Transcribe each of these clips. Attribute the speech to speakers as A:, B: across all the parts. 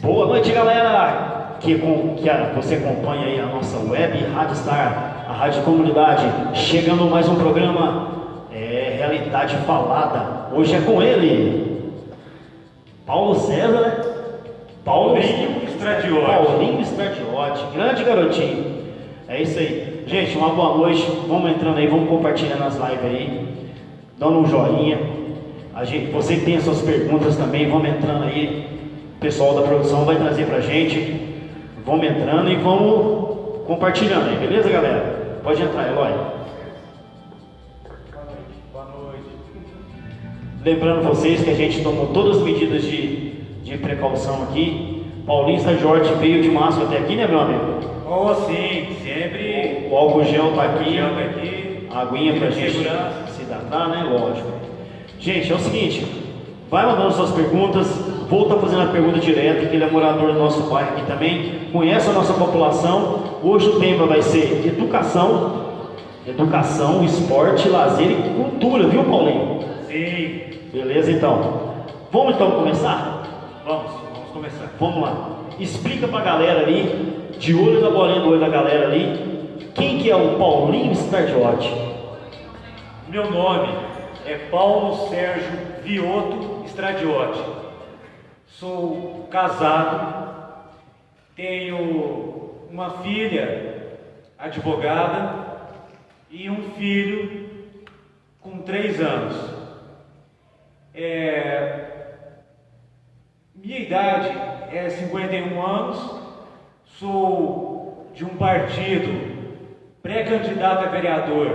A: Boa noite, galera! Que, com, que a, você acompanha aí a nossa web Rádio Star, a Rádio Comunidade, chegando mais um programa é, Realidade Falada. Hoje é com ele, Paulo César, né?
B: Paulinho Stradiotti.
A: Paulinho Stradiotti, grande garotinho. É isso aí. Gente, uma boa noite. Vamos entrando aí, vamos compartilhando as lives aí, dando um joinha. A gente, você que tem as suas perguntas também, vamos entrando aí. O pessoal da produção vai trazer pra gente. Vamos entrando e vamos compartilhando aí, beleza, galera? Pode entrar, Eloy.
B: Boa noite.
A: Lembrando vocês que a gente tomou todas as medidas de, de precaução aqui. Paulinho Jorge veio de máscara até aqui, né, meu amigo?
B: Oh, sim, sempre.
A: O gel tá aqui.
B: Tá aqui.
A: A aguinha pra gente se hidratar, né? Lógico. Gente, é o seguinte, vai mandando suas perguntas, vou estar fazendo a pergunta direta, que ele é morador do nosso bairro aqui também, conhece a nossa população. Hoje o tema vai ser educação, educação, esporte, lazer e cultura, viu, Paulinho?
B: Sim.
A: Beleza, então. Vamos então começar?
B: Vamos, vamos começar.
A: Vamos lá. Explica pra galera ali, de olho na bolinha do olho da galera ali, quem que é o Paulinho Stardiotti?
B: Meu nome é Paulo Sérgio Vioto Stradiotti. Sou casado, tenho uma filha advogada e um filho com três anos. É, minha idade é 51 anos, sou de um partido pré-candidato a vereador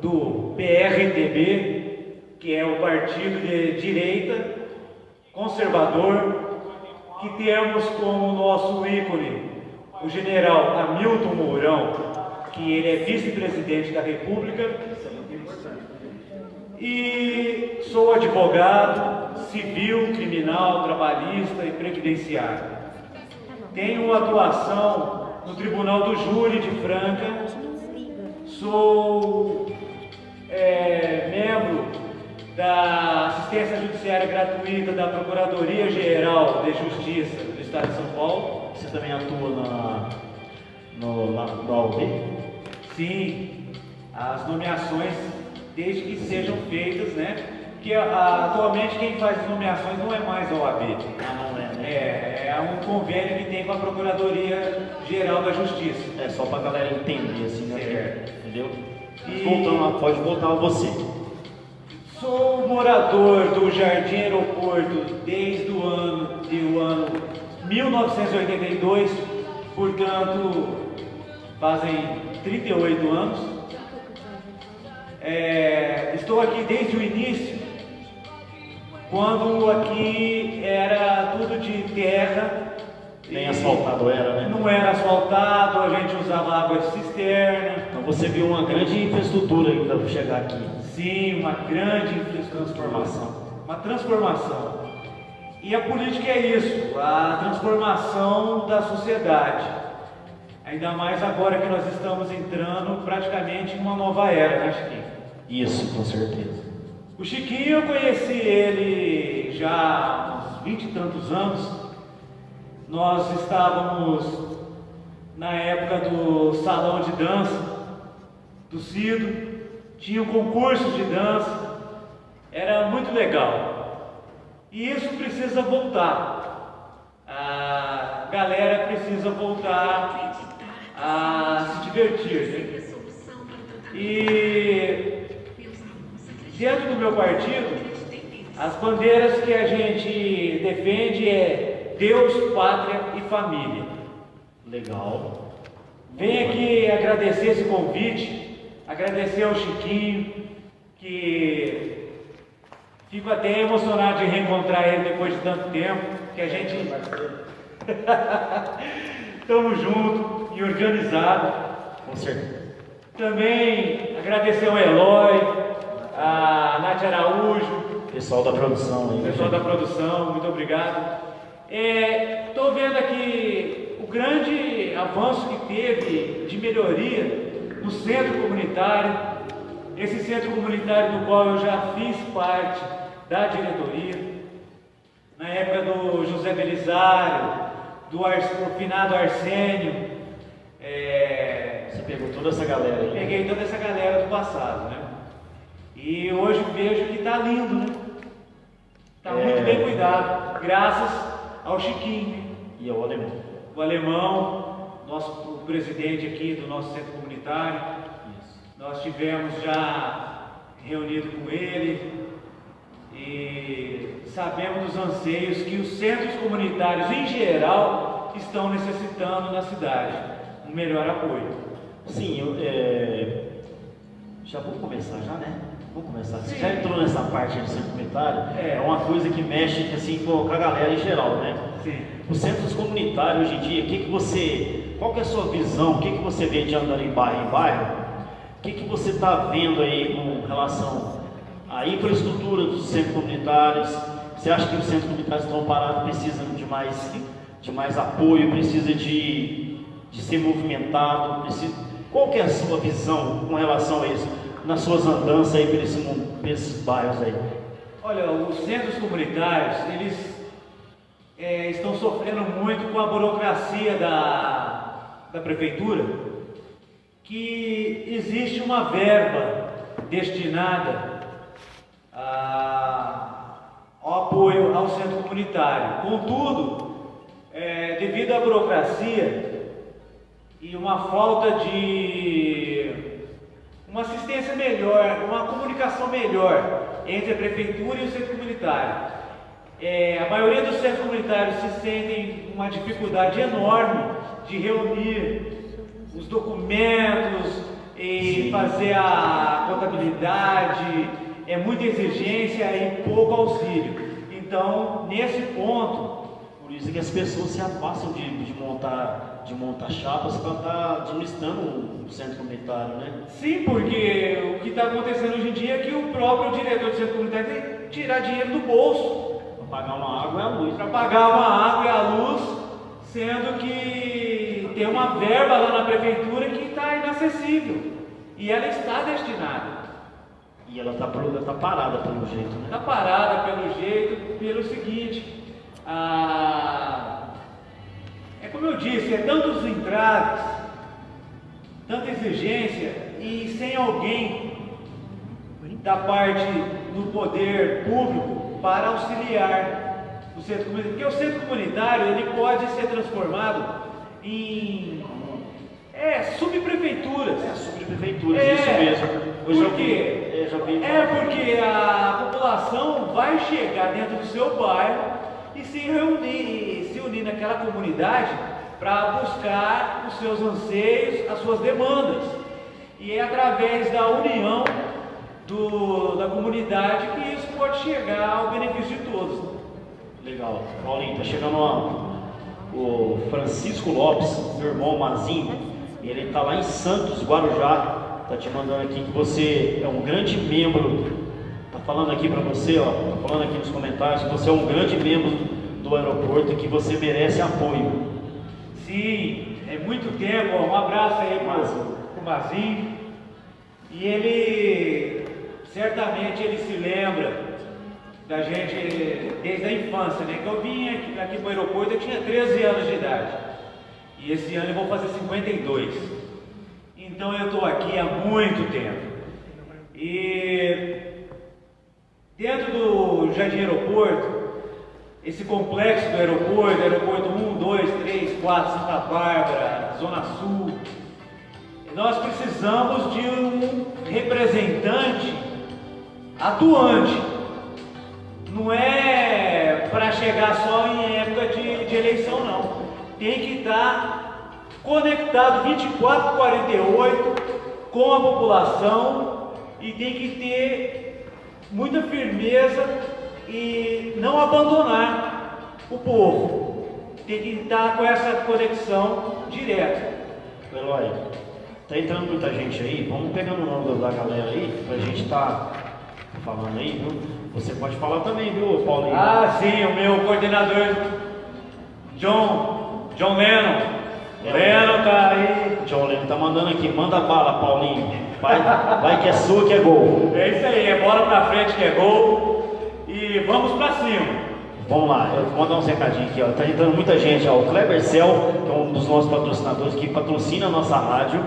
B: do PRTB, que é o partido de direita conservador, que temos como nosso ícone o general Hamilton Mourão, que ele é vice-presidente da República, e sou advogado civil, criminal, trabalhista e previdenciário. Tenho atuação no Tribunal do Júri de Franca. Sou é, membro da assistência judiciária gratuita da Procuradoria Geral de Justiça do Estado de São Paulo.
A: Você também atua na, no, na, no?
B: Sim, as nomeações, desde que sejam feitas, né? Porque a- atualmente quem faz as nomeações não é mais a OAB.
A: Ah, não é, né?
B: É, é um convênio que tem com a Procuradoria Geral da Justiça.
A: É só pra galera entender, assim, né?
B: Certo.
A: Entendeu?
B: E-
A: Voltando lá, pode voltar a você.
B: Sou morador do Jardim Aeroporto desde o ano, de o ano 1982, portanto fazem 38 anos. É, estou aqui desde o início, quando aqui era tudo de terra.
A: Nem asfaltado era, né?
B: Não era asfaltado, a gente usava água de cisterna.
A: Então você viu uma grande infraestrutura ainda para chegar aqui.
B: Sim, uma grande transformação. Uma transformação. E a política é isso, a transformação da sociedade. Ainda mais agora que nós estamos entrando praticamente em uma nova era, né, Chiquinho?
A: Isso, com certeza.
B: O Chiquinho, eu conheci ele já há uns vinte e tantos anos. Nós estávamos na época do salão de dança do Cido, tinha concursos de dança, era muito legal. E isso precisa voltar. A galera precisa voltar a se divertir. né? E dentro do meu partido, as bandeiras que a gente defende é Deus, pátria e família.
A: Legal.
B: Venho aqui agradecer esse convite, agradecer ao Chiquinho, que fico até emocionado de reencontrar ele depois de tanto tempo, que a gente estamos juntos e organizado.
A: Com certeza.
B: Também agradecer ao Eloy, a Nath Araújo,
A: Pessoal da produção aí.
B: pessoal da produção, muito obrigado. Estou vendo aqui o grande avanço que teve de melhoria no centro comunitário. esse centro comunitário do qual eu já fiz parte da diretoria, na época do José Belisário, do, Ar, do finado Arsênio.
A: É... Você pegou toda essa galera aí?
B: Peguei toda essa galera do passado, né? E hoje vejo que está lindo, né? Está é... muito bem cuidado, graças ao Chiquinho.
A: E ao alemão.
B: O alemão, nosso o presidente aqui do nosso centro comunitário. Isso. Nós tivemos já reunido com ele, e sabemos dos anseios que os centros comunitários em geral estão necessitando na cidade, um melhor apoio.
A: Sim, eu, é... já vou começar já, né? Vamos começar. Você já entrou nessa parte do centro comunitário? É. é uma coisa que mexe assim, com a galera em geral, né?
B: Sim.
A: Os centros comunitários hoje em dia, que que você, qual que é a sua visão? O que, que você vê de andar em bairro em bairro? O que, que você está vendo aí com relação a infraestrutura dos centros comunitários. Você acha que os centros comunitários estão parados, precisam de mais, de mais apoio, precisa de, de ser movimentado? Precisa... Qual que é a sua visão com relação a isso, nas suas andanças aí por, esse, por esses bairros aí?
B: Olha, os centros comunitários, eles é, estão sofrendo muito com a burocracia da, da prefeitura, que existe uma verba destinada ao apoio ao centro comunitário. Contudo, é, devido à burocracia e uma falta de uma assistência melhor, uma comunicação melhor entre a prefeitura e o centro comunitário. É, a maioria dos centros comunitários se sentem uma dificuldade enorme de reunir os documentos e fazer a contabilidade, é muita exigência e pouco auxílio. Então, nesse ponto,
A: por isso que as pessoas se afastam de, de montar, de montar chapas para estar tá administrando o centro comunitário, né?
B: Sim, porque o que está acontecendo hoje em dia é que o próprio diretor do centro comunitário tem que tirar dinheiro do bolso.
A: Para pagar uma água e a luz.
B: Para pagar uma água e a luz, sendo que tem uma verba lá na prefeitura que está inacessível. E ela está destinada.
A: E ela está tá parada pelo jeito, né?
B: Está parada pelo jeito, pelo seguinte, ah, é como eu disse, é tantos entraves, tanta exigência e sem alguém da parte do poder público para auxiliar o centro comunitário. Porque o centro comunitário ele pode ser transformado em é, subprefeituras.
A: É, subprefeituras, é, isso mesmo.
B: Hoje porque é porque a população vai chegar dentro do seu bairro e se reunir, naquela comunidade para buscar os seus anseios, as suas demandas. E é através da união do, da comunidade que isso pode chegar ao benefício de todos.
A: Legal. Paulinho, está chegando o Francisco Lopes, meu irmão Mazinho, ele está lá em Santos, Guarujá, Está te mandando aqui que você é um grande membro. Está falando aqui para você. Está falando aqui nos comentários que você é um grande membro do aeroporto que você merece apoio.
B: Sim, é muito tempo. Um abraço aí para o Mazinho. E ele certamente ele se lembra da gente desde a infância, né? Que eu vim aqui, aqui para o aeroporto, eu tinha 13 anos de idade. E esse ano eu vou fazer 52. Então eu estou aqui há muito tempo. E dentro do Jardim Aeroporto, esse complexo do aeroporto, aeroporto 1, 2, 3, 4, Santa Bárbara, Zona Sul, nós precisamos de um representante atuante. Não é para chegar só em época de, de eleição, não. Tem que estar conectado 24 48 com a população e tem que ter muita firmeza e não abandonar o povo. Tem que estar com essa conexão direta.
A: Eloy, tá entrando muita gente aí, vamos pegando o nome da galera aí, pra gente estar tá falando aí, viu? Você pode falar também, viu, Paulinho?
B: Ah, sim, o meu coordenador, John, John Lennon.
A: Leno tá aí. John Leno tá mandando aqui, manda bala, Paulinho. Vai, vai que é sua que é gol.
B: É isso aí, é bola pra frente que é gol. E vamos pra cima.
A: Vamos lá, eu vou mandar um recadinho aqui, ó. Tá entrando muita gente, ó. O Kleber Cel, que é um dos nossos patrocinadores que patrocina a nossa rádio.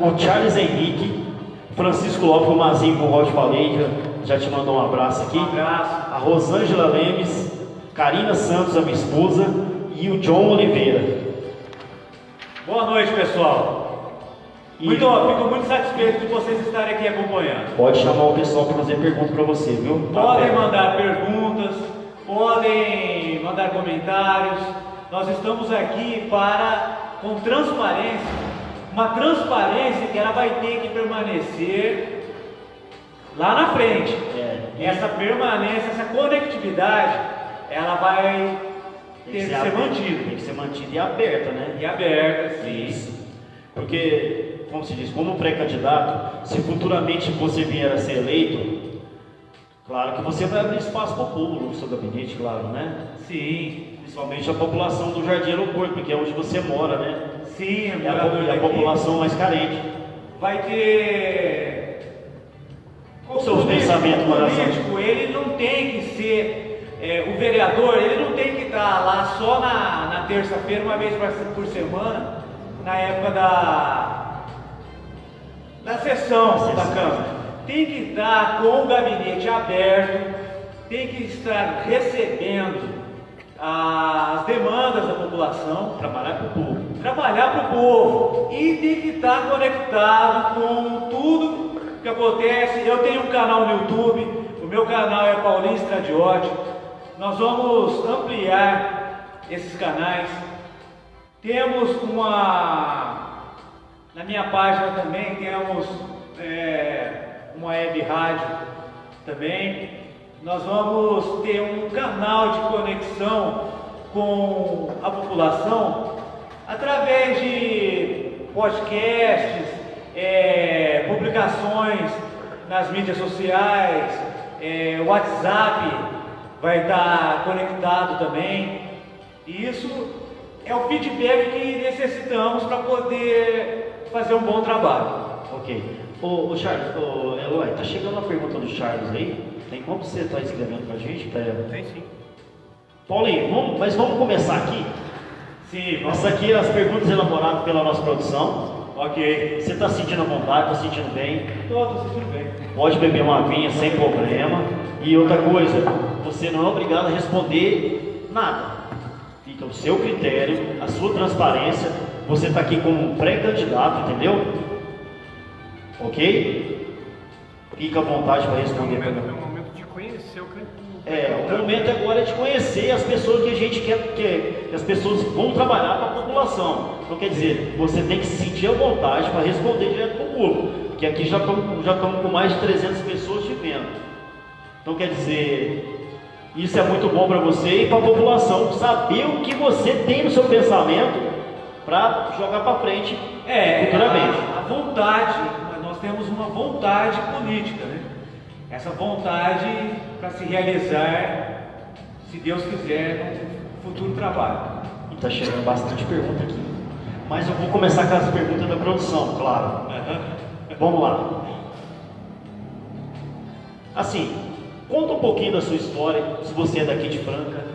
A: O Charles Henrique, Francisco Lopes, o Mazinho, como eu te falei, já te mandou um abraço aqui.
B: Um abraço.
A: A Rosângela Lemes, Karina Santos, a minha esposa, e o John Oliveira.
B: Boa noite, pessoal.
A: E-
B: Muito, fico muito satisfeito de vocês estarem aqui acompanhando.
A: Pode chamar o pessoal para fazer pergunta para você, viu? Tá
B: Podem mandar perguntas, podem mandar comentários. Nós estamos aqui para, com transparência, uma transparência que ela vai ter que permanecer lá na frente.
A: É,
B: Essa permanência, essa conectividade, ela vai
A: tem
B: ter
A: que ser,
B: ser mantida
A: Tem que ser mantida e aberta, né?
B: e aberta, sim.
A: Isso. Porque, como se diz, como pré-candidato, se futuramente você vier a ser eleito, claro que você vai abrir espaço para o povo no seu gabinete, claro, né?
B: Sim,
A: Principalmente a população do Jardim Aeroporto, porque é onde você mora, né?
B: sim,
A: É a, é a população mais carente.
B: vai ter.
A: Qual os seus pensamentos,
B: O
A: Maração?
B: político, ele não tem que ser. é, o vereador, ele não tem que estar lá só na, na terça-feira, uma vez por semana, na época da. Da sessão
A: Da
B: da
A: sessão.
B: Câmara. Tem que estar com o gabinete aberto, tem que estar recebendo as demandas da população
A: Trabalhar para o povo.
B: trabalhar para o povo e tem que estar conectado com tudo que acontece. Eu tenho um canal no YouTube, o meu canal é Paulinho Stradiotti. Nós vamos ampliar esses canais. Temos uma. Na minha página também temos é, uma web rádio também. Nós vamos ter um canal de conexão com a população através de podcasts, é, publicações nas mídias sociais, é, WhatsApp vai estar conectado também. E isso é o feedback que necessitamos para poder fazer um bom trabalho.
A: Ok. Ô, ô Charles, ô, Eloy, tá chegando a pergunta do Charles aí. Tem como você tá escrevendo pra gente? Pra...
B: Tem sim.
A: Paulinho, vamos, mas vamos começar aqui.
B: Sim, vamos.
A: Essa aqui é as perguntas elaboradas pela nossa produção.
B: Ok.
A: Você está sentindo à vontade, está sentindo bem?
B: Estou sentindo bem.
A: Pode beber uma aguinha sem problema. E outra coisa, você não é obrigado a responder nada. Fica o seu critério, a sua transparência. Você está aqui como pré-candidato, entendeu? Ok? Fica à vontade para
C: É o
A: responder.
C: momento, é o momento de conhecer o candidato.
A: É, o momento agora é de conhecer as pessoas que a gente quer, que, que as pessoas vão trabalhar para a população. Então, quer dizer, você tem que se sentir à vontade para responder direto para o público, que aqui já estamos já estamos com mais de 300 pessoas te vendo. Então, quer dizer, isso é muito bom para você e para a população saber o que você tem no seu pensamento para jogar para frente
B: É,
A: futuramente.
B: a, a vontade, nós temos uma vontade política, né? Essa vontade para se realizar, se Deus quiser, no futuro trabalho.
A: E está chegando bastante pergunta aqui. Mas eu vou começar com as perguntas da produção, claro. Vamos lá. Assim, conta um pouquinho da sua história, se você é daqui de Franca.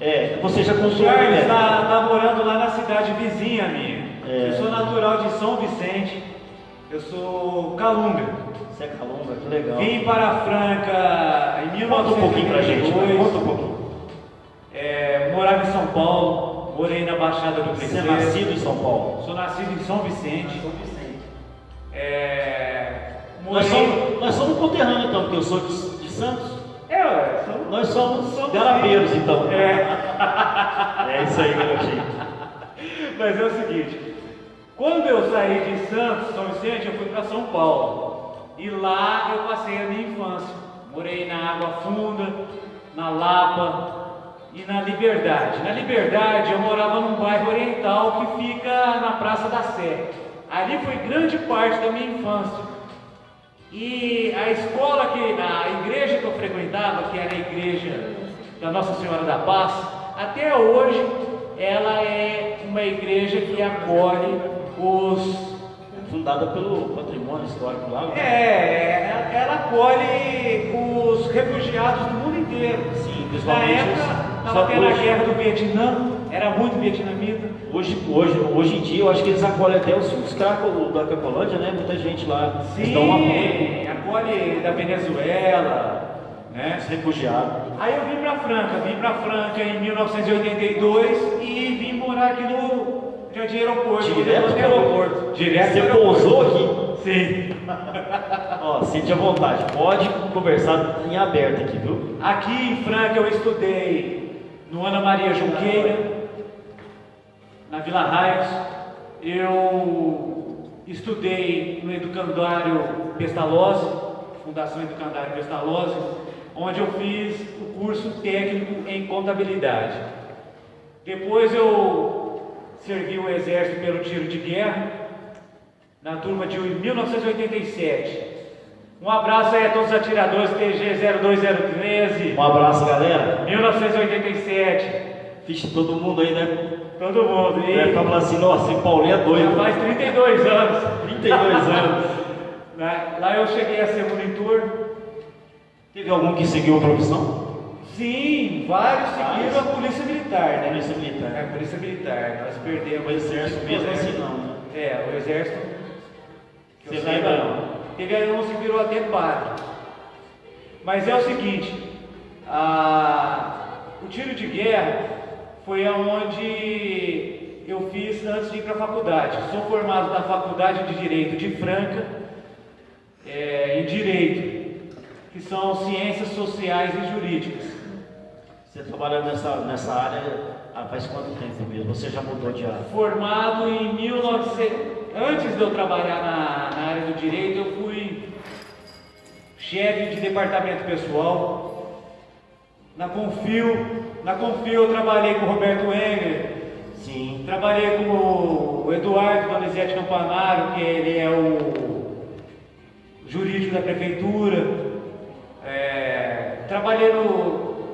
A: É, você já
B: O
A: contou
B: Charles
A: né?
B: está tá morando lá na cidade vizinha minha.
A: É.
B: Eu sou natural de São Vicente, eu sou calunga.
A: Você é calunga, que legal.
B: Vim para Franca em
A: Conta um pouquinho pra gente,
B: 1982.
A: conta um pouquinho.
B: É, morava em São Paulo, morei na Baixada do
A: Você é
B: Cruzeiro.
A: nascido em São Paulo?
B: Sou nascido em São Vicente. É,
A: Nós
B: morei-
A: somos, nós somos conterrâneos então, porque eu sou de, de Santos.
B: É, sou-
A: Nós somos,
B: Somos
A: garabeiros então.
B: É.
A: É isso aí, garotinho.
B: Mas é o seguinte, quando eu saí de Santos, São Vicente, eu fui para São Paulo. E lá eu passei a minha infância. Morei na Água Funda, na Lapa e na Liberdade. Na Liberdade eu morava num bairro oriental que fica na Praça da Sé. Ali foi grande parte da minha infância. E a escola que, a igreja que eu frequentava, que era a igreja da Nossa Senhora da Paz, até hoje ela é uma igreja que acolhe os
A: fundada pelo patrimônio histórico lá. né?
B: É, ela, ela acolhe os refugiados do mundo inteiro.
A: Sim,
B: Na
A: principalmente
B: época,
A: os-
B: estava tendo a guerra do Vietnã, era muito vietnamita.
A: Hoje, hoje, hoje em dia, eu acho que eles acolhem até os, os caras da Cacolândia, né? Muita gente lá. Eles dão um.
B: Sim, acolhe da Venezuela, né?
A: Os refugiados.
B: Aí eu vim para Franca, vim para Franca em 1982 e vim morar aqui no Jardim Aeroporto.
A: Direto pro
B: aeroporto. Direto
A: Você
B: aeroporto.
A: pousou aqui?
B: Sim.
A: Ó, sente à vontade. Pode conversar em aberto aqui, viu?
B: Aqui em Franca eu estudei no Ana Maria Junqueira, na Vila Raios. Eu estudei no Educandário Pestalozzi, Fundação Educandário Pestalozzi, onde eu fiz o curso técnico em contabilidade. Depois eu servi o exército pelo tiro de guerra, na turma de 1987. Um abraço aí a todos os atiradores TG 02013,
A: Um abraço, galera.
B: 1987.
A: Vixe, todo mundo aí, né?
B: Todo mundo.
A: Deve
B: E
A: falando assim, nossa, esse Paulinho é
B: já
A: doido.
B: faz 32 anos.
A: 32 anos.
B: Lá lá eu cheguei a ser monitor.
A: Teve algum que seguiu a profissão?
B: Sim, vários seguiram a polícia militar, né?
A: Polícia
B: É,
A: militar.
B: a polícia militar. Nós perdemos
A: O exército mesmo assim não, né?
B: É, o exército.
A: Você lembra?
B: não. Teve um que virou até padre. Mas é o seguinte, a- o tiro de guerra foi aonde eu fiz antes de ir para a faculdade. Sou formado na Faculdade de Direito de Franca, é, em Direito, que são Ciências Sociais e Jurídicas.
A: Você trabalha nessa, nessa área há faz quanto tempo mesmo? Você já mudou de área?
B: Formado em 1900. Antes de eu trabalhar na, na área do direito, eu fui chefe de departamento pessoal. Na Confio, na Confio eu trabalhei com o Roberto Enger,
A: Sim.
B: trabalhei com o Eduardo Donizete Campanaro, que ele é o jurídico da prefeitura. É, trabalhei no,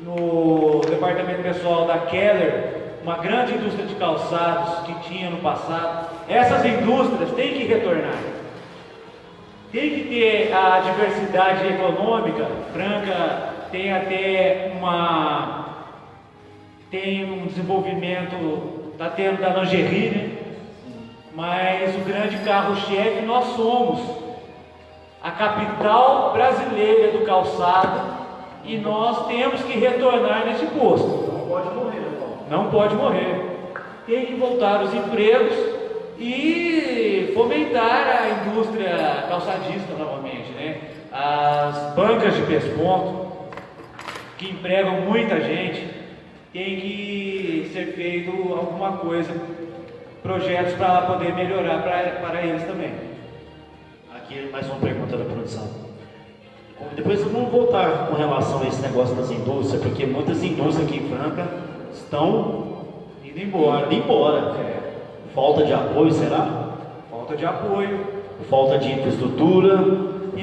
B: no departamento pessoal da Keller, uma grande indústria de calçados que tinha no passado. Essas indústrias têm que retornar. Tem que ter a diversidade econômica. Franca tem até uma tem um desenvolvimento, está tendo da lingerie, né? Mas o grande carro-chefe nós somos a capital brasileira do calçado e nós temos que retornar nesse posto.
A: Não pode morrer, né?
B: Não pode morrer. Tem que voltar os empregos e fomentar a indústria calçadista novamente, né? As bancas de pesponto, que empregam muita gente, tem que ser feito alguma coisa, projetos para poder melhorar para, eles também.
A: Aqui mais uma pergunta da produção. Depois vamos voltar com relação a esse negócio das indústrias, porque muitas indústrias aqui em Franca estão
B: Indo embora.
A: indo embora.
B: É,
A: Falta de apoio, será?
B: falta de apoio.
A: Falta de infraestrutura,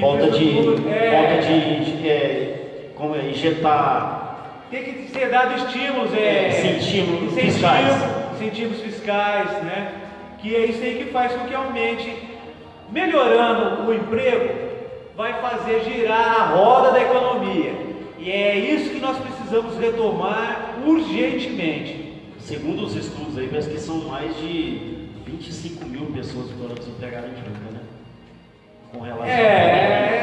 A: falta de,
B: Infraestrutura, é.
A: falta de, de, é, como é, injetar
B: Tem que ser dado estímulos,
A: É,
B: é,
A: estímulos
B: incentivo-
A: fiscais.
B: incentivos fiscais, né? Que é isso aí que faz com que aumente, melhorando o emprego, vai fazer girar a roda da economia. E é isso que nós precisamos retomar urgentemente.
A: Segundo os estudos aí, parece que são mais de 25 mil pessoas que foram desempregadas em Franca, né? Com relação
B: É, é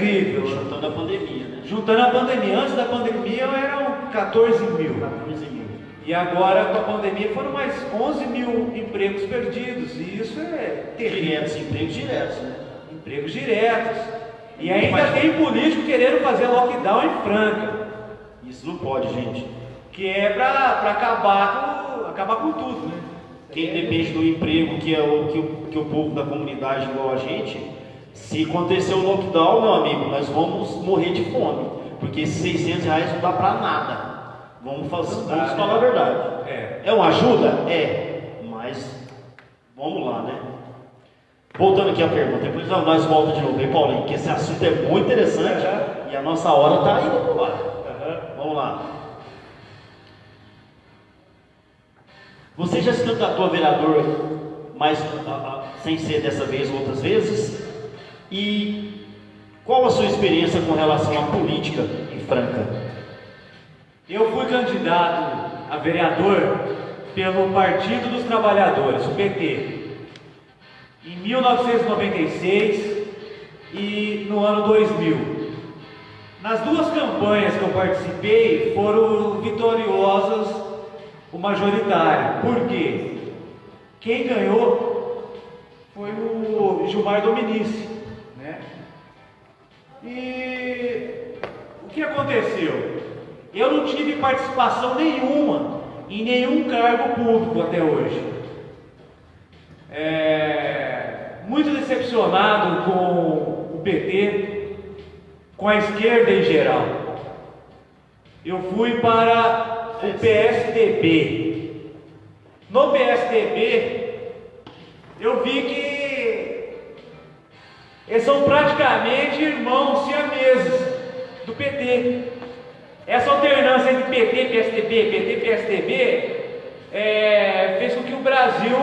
B: terrível.
A: Juntando a pandemia, né?
B: Juntando a pandemia, antes da pandemia eram 14 mil.
A: 14 mil.
B: E agora com a pandemia foram mais 11 mil empregos perdidos. E isso é terrível.
A: Diretos, empregos diretos, né?
B: Empregos diretos. E ainda tem político querendo fazer lockdown em Franca,
A: Isso não pode, gente.
B: que é para acabar, com, acabar com tudo, né?
A: Quem depende do emprego, que é o que, o que o povo da comunidade igual a gente, se acontecer o lockdown, meu amigo, nós vamos morrer de fome. Porque esses 600 reais não dá pra nada. Vamos, fazer, vamos
B: né?
A: falar a verdade.
B: É.
A: É uma ajuda? É. Mas vamos lá, né? Voltando aqui à pergunta, depois nós voltamos de novo, hein, Paulinho? Que esse assunto é muito interessante e a nossa hora está indo pro ar. Vamos lá. Você já se candidatou a vereador, mas a- a- sem ser dessa vez ou outras vezes? E qual a sua experiência com relação à política em Franca?
B: Eu fui candidato a vereador pelo Partido dos Trabalhadores, o PT, em 1996 e no ano 2000. Nas duas campanhas que eu participei foram vitoriosas o majoritário. Por quê? Quem ganhou foi o Gilmar Dominici? E o que aconteceu? Eu não tive participação nenhuma em nenhum cargo público até hoje. É, muito decepcionado com o PT, com a esquerda em geral. Eu fui para o PSDB. No PSDB, eu vi que eles são praticamente irmãos siameses do PT. Essa alternância entre PT, PSDB, PT, PSDB, é, fez com que o Brasil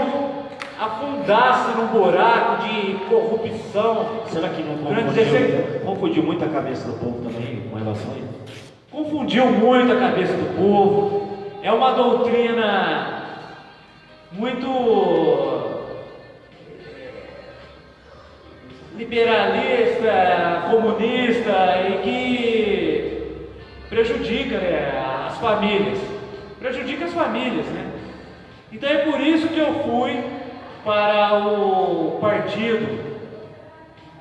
B: afundasse num buraco de corrupção.
A: Será que não confundiu,
B: 16
A: confundiu muito a cabeça do povo também com relação a isso?
B: Confundiu muito a cabeça do povo. É uma doutrina muito liberalista, comunista e que prejudica né, as famílias. Prejudica as famílias, né? Então é por isso que eu fui para o partido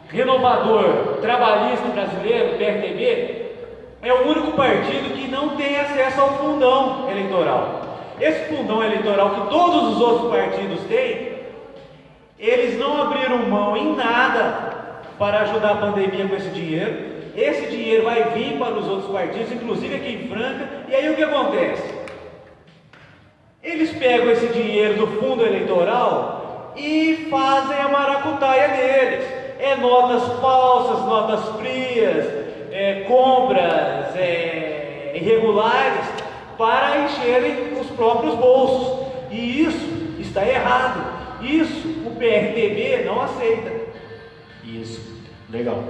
B: renovador trabalhista brasileiro, PRTB, é o único partido que não tem acesso ao fundão eleitoral. Esse fundão eleitoral que todos os outros partidos têm, eles não abriram mão em nada para ajudar a pandemia com esse dinheiro. Esse dinheiro vai vir para os outros partidos, inclusive aqui em Franca. E aí o que acontece? Eles pegam esse dinheiro do fundo eleitoral e fazem a maracutaia deles. É notas falsas, notas frias, é, compras é, irregulares para encherem os próprios bolsos. E isso está errado. Isso o PRTB não aceita.
A: Isso, legal.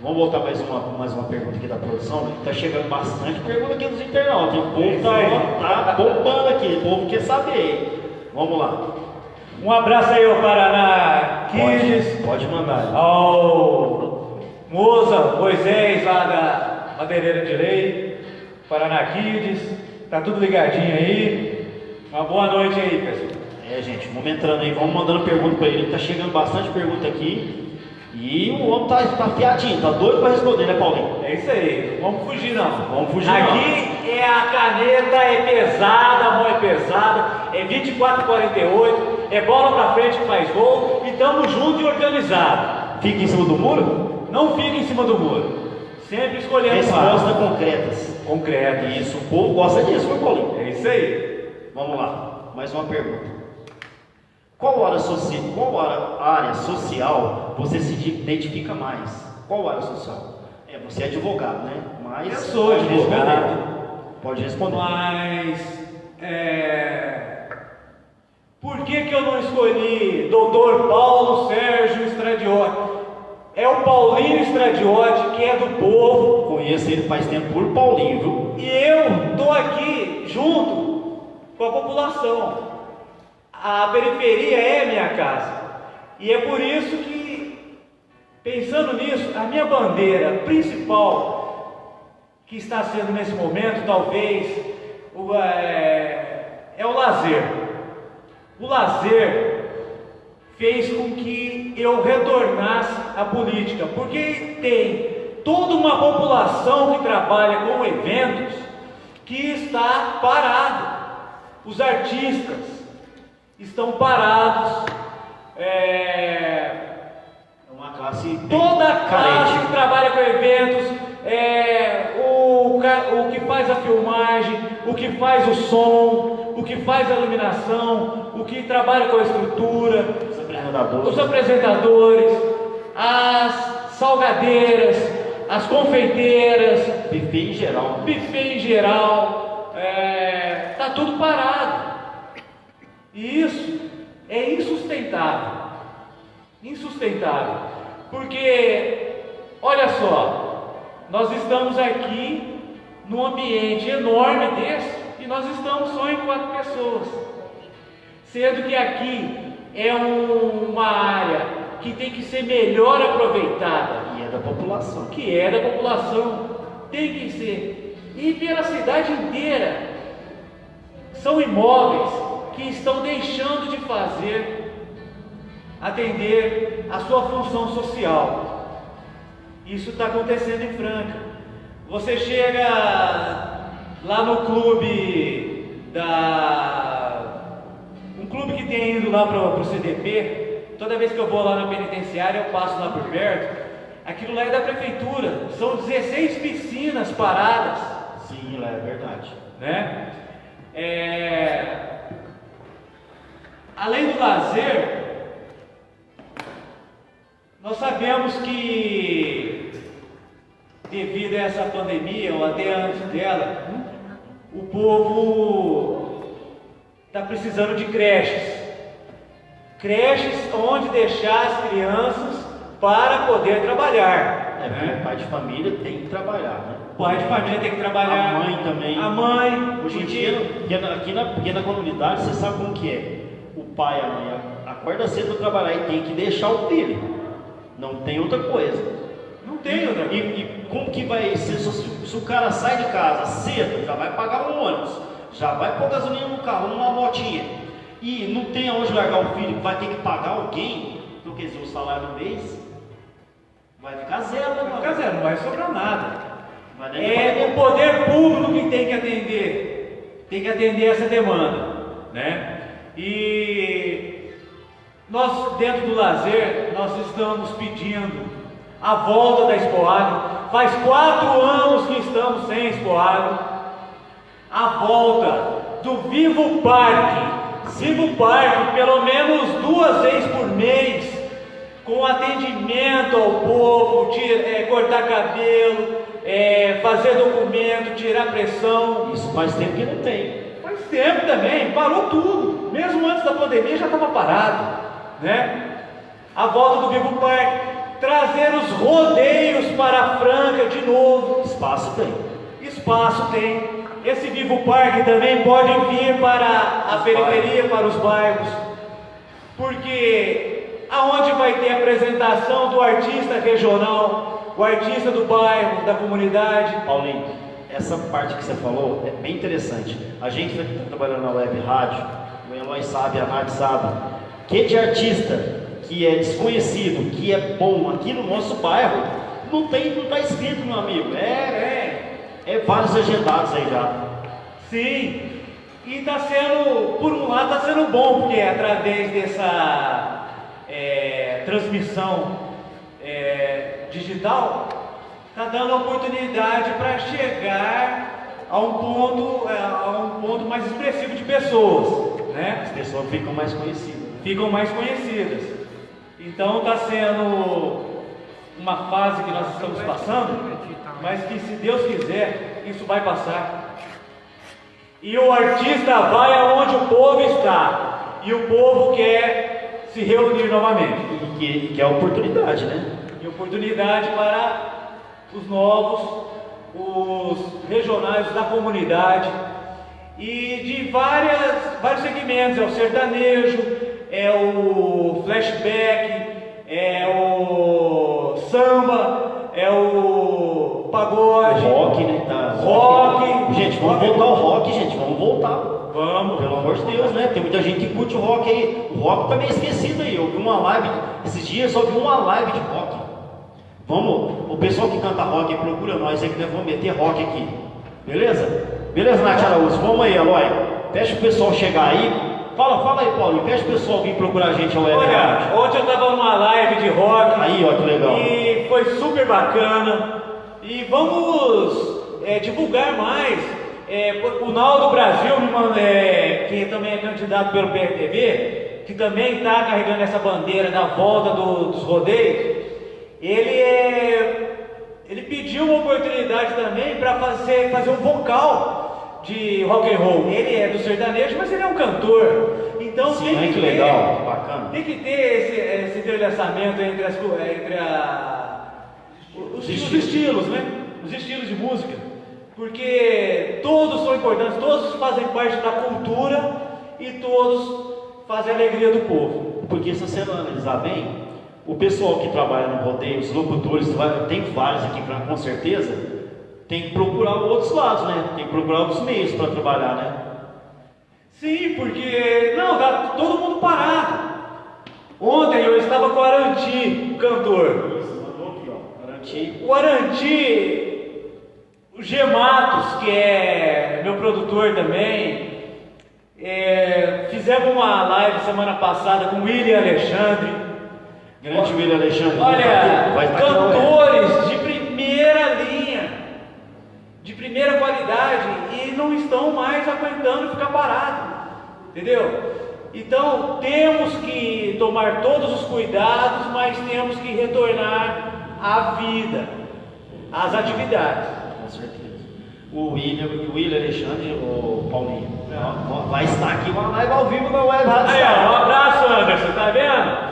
A: Vamos voltar mais uma, mais uma pergunta aqui da produção. Está chegando bastante pergunta aqui dos internautas. O povo está tá bombando aqui, o povo quer saber. Vamos lá.
B: Um abraço aí ao Paraná Kids,
A: Pode, pode mandar.
B: ao Moza Moisés lá da Madeireira de Lei, Paraná Kids, tá tudo ligadinho aí. Uma boa noite aí, pessoal.
A: É, gente, vamos entrando aí, vamos mandando pergunta para ele. Tá chegando bastante pergunta aqui. E o homem tá, tá fiadinho, tá doido para responder, né, Paulinho?
B: É isso aí, não vamos fugir não.
A: Vamos fugir não.
B: Aqui é a caneta, é pesada, a mão é pesada, é 24,48, é bola pra frente que faz gol e tamo junto e organizado.
A: Fica em cima do muro?
B: Não fica em cima do muro. Sempre escolhendo
A: Respostas concretas.
B: concreto.
A: Isso, o povo gosta disso, foi, Paulinho?
B: É isso aí.
A: Vamos lá, mais uma pergunta. Qual área, soci... Qual área- área social você se identifica mais? Qual área social? É, você é advogado, né? Mas
B: Eu sou
A: pode
B: advogado.
A: responder. Pode responder.
B: Mas é... por que, que eu não escolhi Dr. Paulo Sérgio Stradiotti? É o Paulinho Stradiotti, que é do povo,
A: Conheço ele faz tempo por Paulinho, viu?
B: e eu estou aqui junto com a população. A periferia é minha casa. E é por isso que, pensando nisso, a minha bandeira principal, que está sendo nesse momento, talvez, o, é, é o lazer. O lazer fez com que eu retornasse à política, porque tem toda uma população que trabalha com eventos que está parado. Os artistas estão parados. É,
A: É uma classe
B: toda a classe que trabalha com eventos, é, o, o que faz a filmagem, o que faz o som, o que faz a iluminação, o que trabalha com a estrutura,
A: Os apresentadores.
B: os apresentadores, as salgadeiras, as confeiteiras,
A: Buffet em geral.
B: buffet em geral, é, tá tudo parado. E isso é insustentável. insustentável. Porque, olha só, nós estamos aqui num ambiente enorme desse e nós estamos só em quatro pessoas. Sendo que aqui é um- uma área que tem que ser melhor aproveitada
A: E é da população.
B: que é da população, tem que ser. E pela cidade inteira. São imóveis que estão deixando de fazer, atender a sua função social. Isso está acontecendo em Franca. Você chega lá no clube da. Um clube que tem ido lá para o CDP, toda vez que eu vou lá na penitenciária, eu passo lá por perto. Aquilo lá é da prefeitura. São 16 piscinas paradas
A: Sim, lá é verdade.
B: né? É, Além do lazer, nós sabemos que devido a essa pandemia ou até antes dela, o povo está precisando de creches. Creches onde deixar as crianças para poder trabalhar.
A: É,
B: né?
A: o pai de família tem que trabalhar, né?
B: O pai de família tem que trabalhar.
A: A mãe também.
B: A mãe.
A: Hoje em
B: o
A: dia, na- aqui na, porque na comunidade, você sabe como que é. O pai e a mãe acorda cedo para trabalhar e tem que deixar o filho. Não tem outra coisa.
B: Não tem outra
A: E, e como que vai ser se, se o cara sai de casa cedo, já vai pagar um ônibus, já vai pôr gasolina no carro, numa motinha, e não tem aonde largar o filho, vai ter que pagar alguém, dizer, o salário do mês vai ficar zero, né,
B: Vai ficar zero, não vai sobrar nada.
A: Vai pra
B: É o poder público que tem que atender, tem que atender essa demanda, né? E nós dentro do lazer nós estamos pedindo a volta da Expoagro. Faz quatro anos que estamos sem Expoagro. A volta do Vivo Parque. Vivo Parque, pelo menos duas vezes por mês, com atendimento ao povo, é, cortar cabelo, é, fazer documento, tirar pressão.
A: Isso faz tempo que não tem.
B: Tempo também, parou tudo. Mesmo antes da pandemia já estava parado, né? A volta do Vivo Parque, trazer os rodeios para a Franca de novo.
A: Espaço tem.
B: Espaço tem. Esse Vivo Parque também pode vir para a periferia, para os bairros. Porque aonde vai ter apresentação do artista regional, o artista do bairro, da comunidade,
A: Paulinho, essa parte que você falou é bem interessante. A gente que está trabalhando na web rádio, o Eloy sabe, a Nath sabe, que de artista que é desconhecido, que é bom aqui no nosso bairro, não tem, não está escrito, meu amigo. É, é, é vários agendados aí já.
B: Sim, e está sendo, por um lado, está sendo bom, porque através dessa é, transmissão é, digital, está dando oportunidade para chegar a um ponto, é, a um ponto mais expressivo de pessoas, né?
A: As pessoas ficam mais conhecidas.
B: ficam mais conhecidas. Então está sendo uma fase que nós estamos passando, mas que se Deus quiser, isso vai passar. E o artista vai aonde o povo está, e o povo quer se reunir novamente.
A: E que, que é oportunidade, né?
B: E oportunidade para os novos, os regionais da comunidade e de várias, vários segmentos, é o sertanejo, é o flashback, é o samba, é o
A: O
B: pagode,
A: rock, né? Tá,
B: Rock.
A: Gente, vamos
B: Rock.
A: voltar ao rock, gente. Vamos voltar.
B: Vamos,
A: Pelo amor de Deus, né? Tem muita gente que curte o rock aí. O rock tá meio esquecido aí. Eu vi uma live, esses dias eu só vi uma live de rock. Vamos, o pessoal que canta rock, procura nós aí que nós vamos meter rock aqui. Beleza? Beleza, Nath Araújo? Vamos aí, Eloy. Pede pro pessoal chegar aí. Fala, fala aí, Paulinho. Pede pro pessoal vir procurar a gente ao
B: Olha,
A: rádio.
B: ontem eu estava numa live de rock.
A: Aí, ó, que legal.
B: E foi super bacana. E vamos é, divulgar mais. É, o Naldo Brasil, é, que também é candidato pelo PRTV, que também está carregando essa bandeira da volta do- dos rodeios, ele, é, ele pediu uma oportunidade também para fazer, fazer um vocal de rock and roll. Ele é do sertanejo, mas ele é um cantor. Então
A: Sim,
B: tem que
A: que
B: ter,
A: legal, bacana.
B: Tem que ter esse, esse entrelaçamento entre, as, entre a, os, os
A: estilos.
B: estilos, né? Os estilos de música. Porque todos são importantes, todos fazem parte da cultura e todos fazem a alegria do povo.
A: Porque se você analisar bem, o pessoal que trabalha no rodeio, os locutores, tem vários aqui com certeza, tem que procurar outros lados, né? Tem que procurar outros meios para trabalhar, né?
B: Sim, porque não, tá todo mundo parado. Ontem eu estava com o Aranti, o cantor.
A: Garantir.
B: O Aranti, o G Matos, que é meu produtor também, é, fizemos uma live semana passada com o William Alexandre.
A: Grande William Alexandre.
B: Olha,
A: vai
B: cantores de primeira linha, de primeira qualidade, e não estão mais aguentando ficar parado, entendeu? Então temos que tomar todos os cuidados, mas temos que retornar à vida, às atividades.
A: Com certeza. O William, o William Alexandre, o Paulinho, ó, vai estar aqui uma live ao vivo na web
B: Aí, ó, um abraço, Anderson, tá vendo?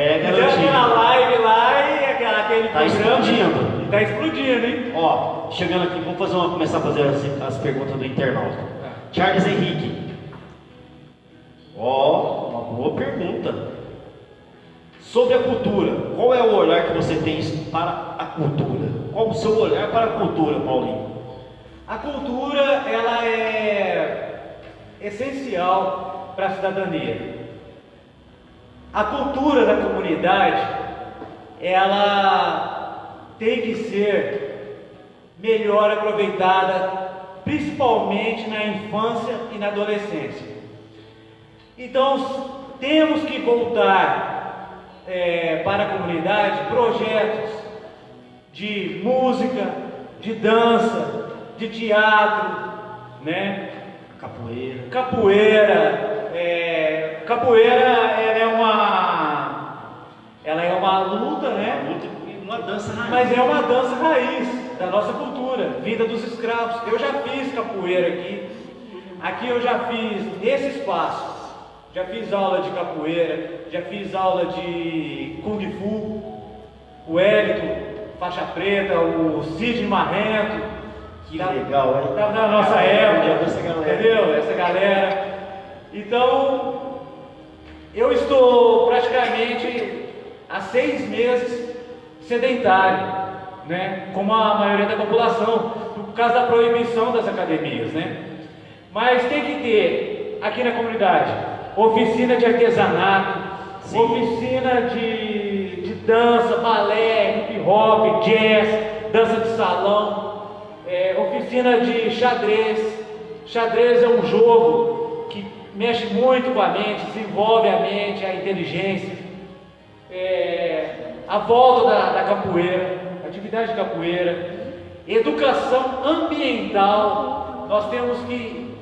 A: É,
B: aquela live lá e aquela- aquele
A: Tá
B: programa.
A: explodindo.
B: Tá explodindo, hein?
A: Ó, chegando aqui, vamos fazer uma, começar a fazer as, as perguntas do internauta. Charles Henrique. Ó, uma boa pergunta. Sobre a cultura, qual é o olhar que você tem para a cultura? Qual o seu olhar para a cultura, Paulinho?
B: A cultura ela é essencial para a cidadania. A cultura da comunidade ela tem que ser melhor aproveitada, principalmente na infância e na adolescência. Então temos que voltar eh, para a comunidade projetos de música, de dança, de teatro, né?
A: Capoeira.
B: Capoeira, é, capoeira é uma luta, né?
A: Muito- Uma dança raiz.
B: Mas é uma dança raiz da nossa cultura, vinda dos escravos. Eu já fiz capoeira aqui. Aqui eu já fiz nesse espaço. Já fiz aula de capoeira, já fiz aula de kung fu. O Hélito, faixa preta, o Cid Marrento.
A: Que
B: Tá-
A: legal, hein?
B: Tá na nossa época,
A: Essa galera.
B: entendeu? Essa galera. Então, eu estou praticamente há seis meses sedentário, né? Como a maioria da população, por causa da proibição das academias, né? Mas tem que ter aqui na comunidade oficina de artesanato,
A: Sim.
B: oficina de, de dança, balé, hip hop, jazz, dança de salão, é, oficina de xadrez. Xadrez é um jogo que mexe muito com a mente, desenvolve a mente, a inteligência. É, a volta da, da capoeira, atividade de capoeira, educação ambiental. Nós temos que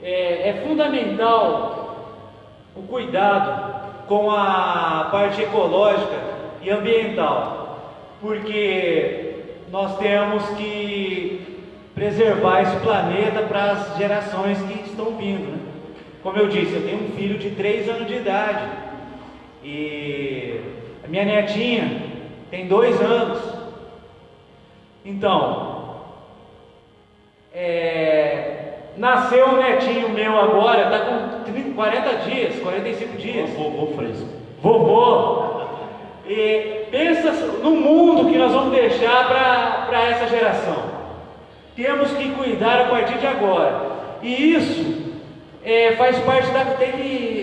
B: é, é fundamental o cuidado com a parte ecológica e ambiental, porque nós temos que preservar esse planeta para as gerações que estão vindo. né? Como eu disse, eu tenho um filho de 3 anos de idade e a minha netinha tem dois anos. Então, é, nasceu um netinho meu agora, está com 30, 40 dias, 45 dias.
A: Vovô fresco.
B: Vovô. E pensa no mundo que nós vamos deixar para essa geração. Temos que cuidar a partir de agora. E isso é, faz parte da tem que,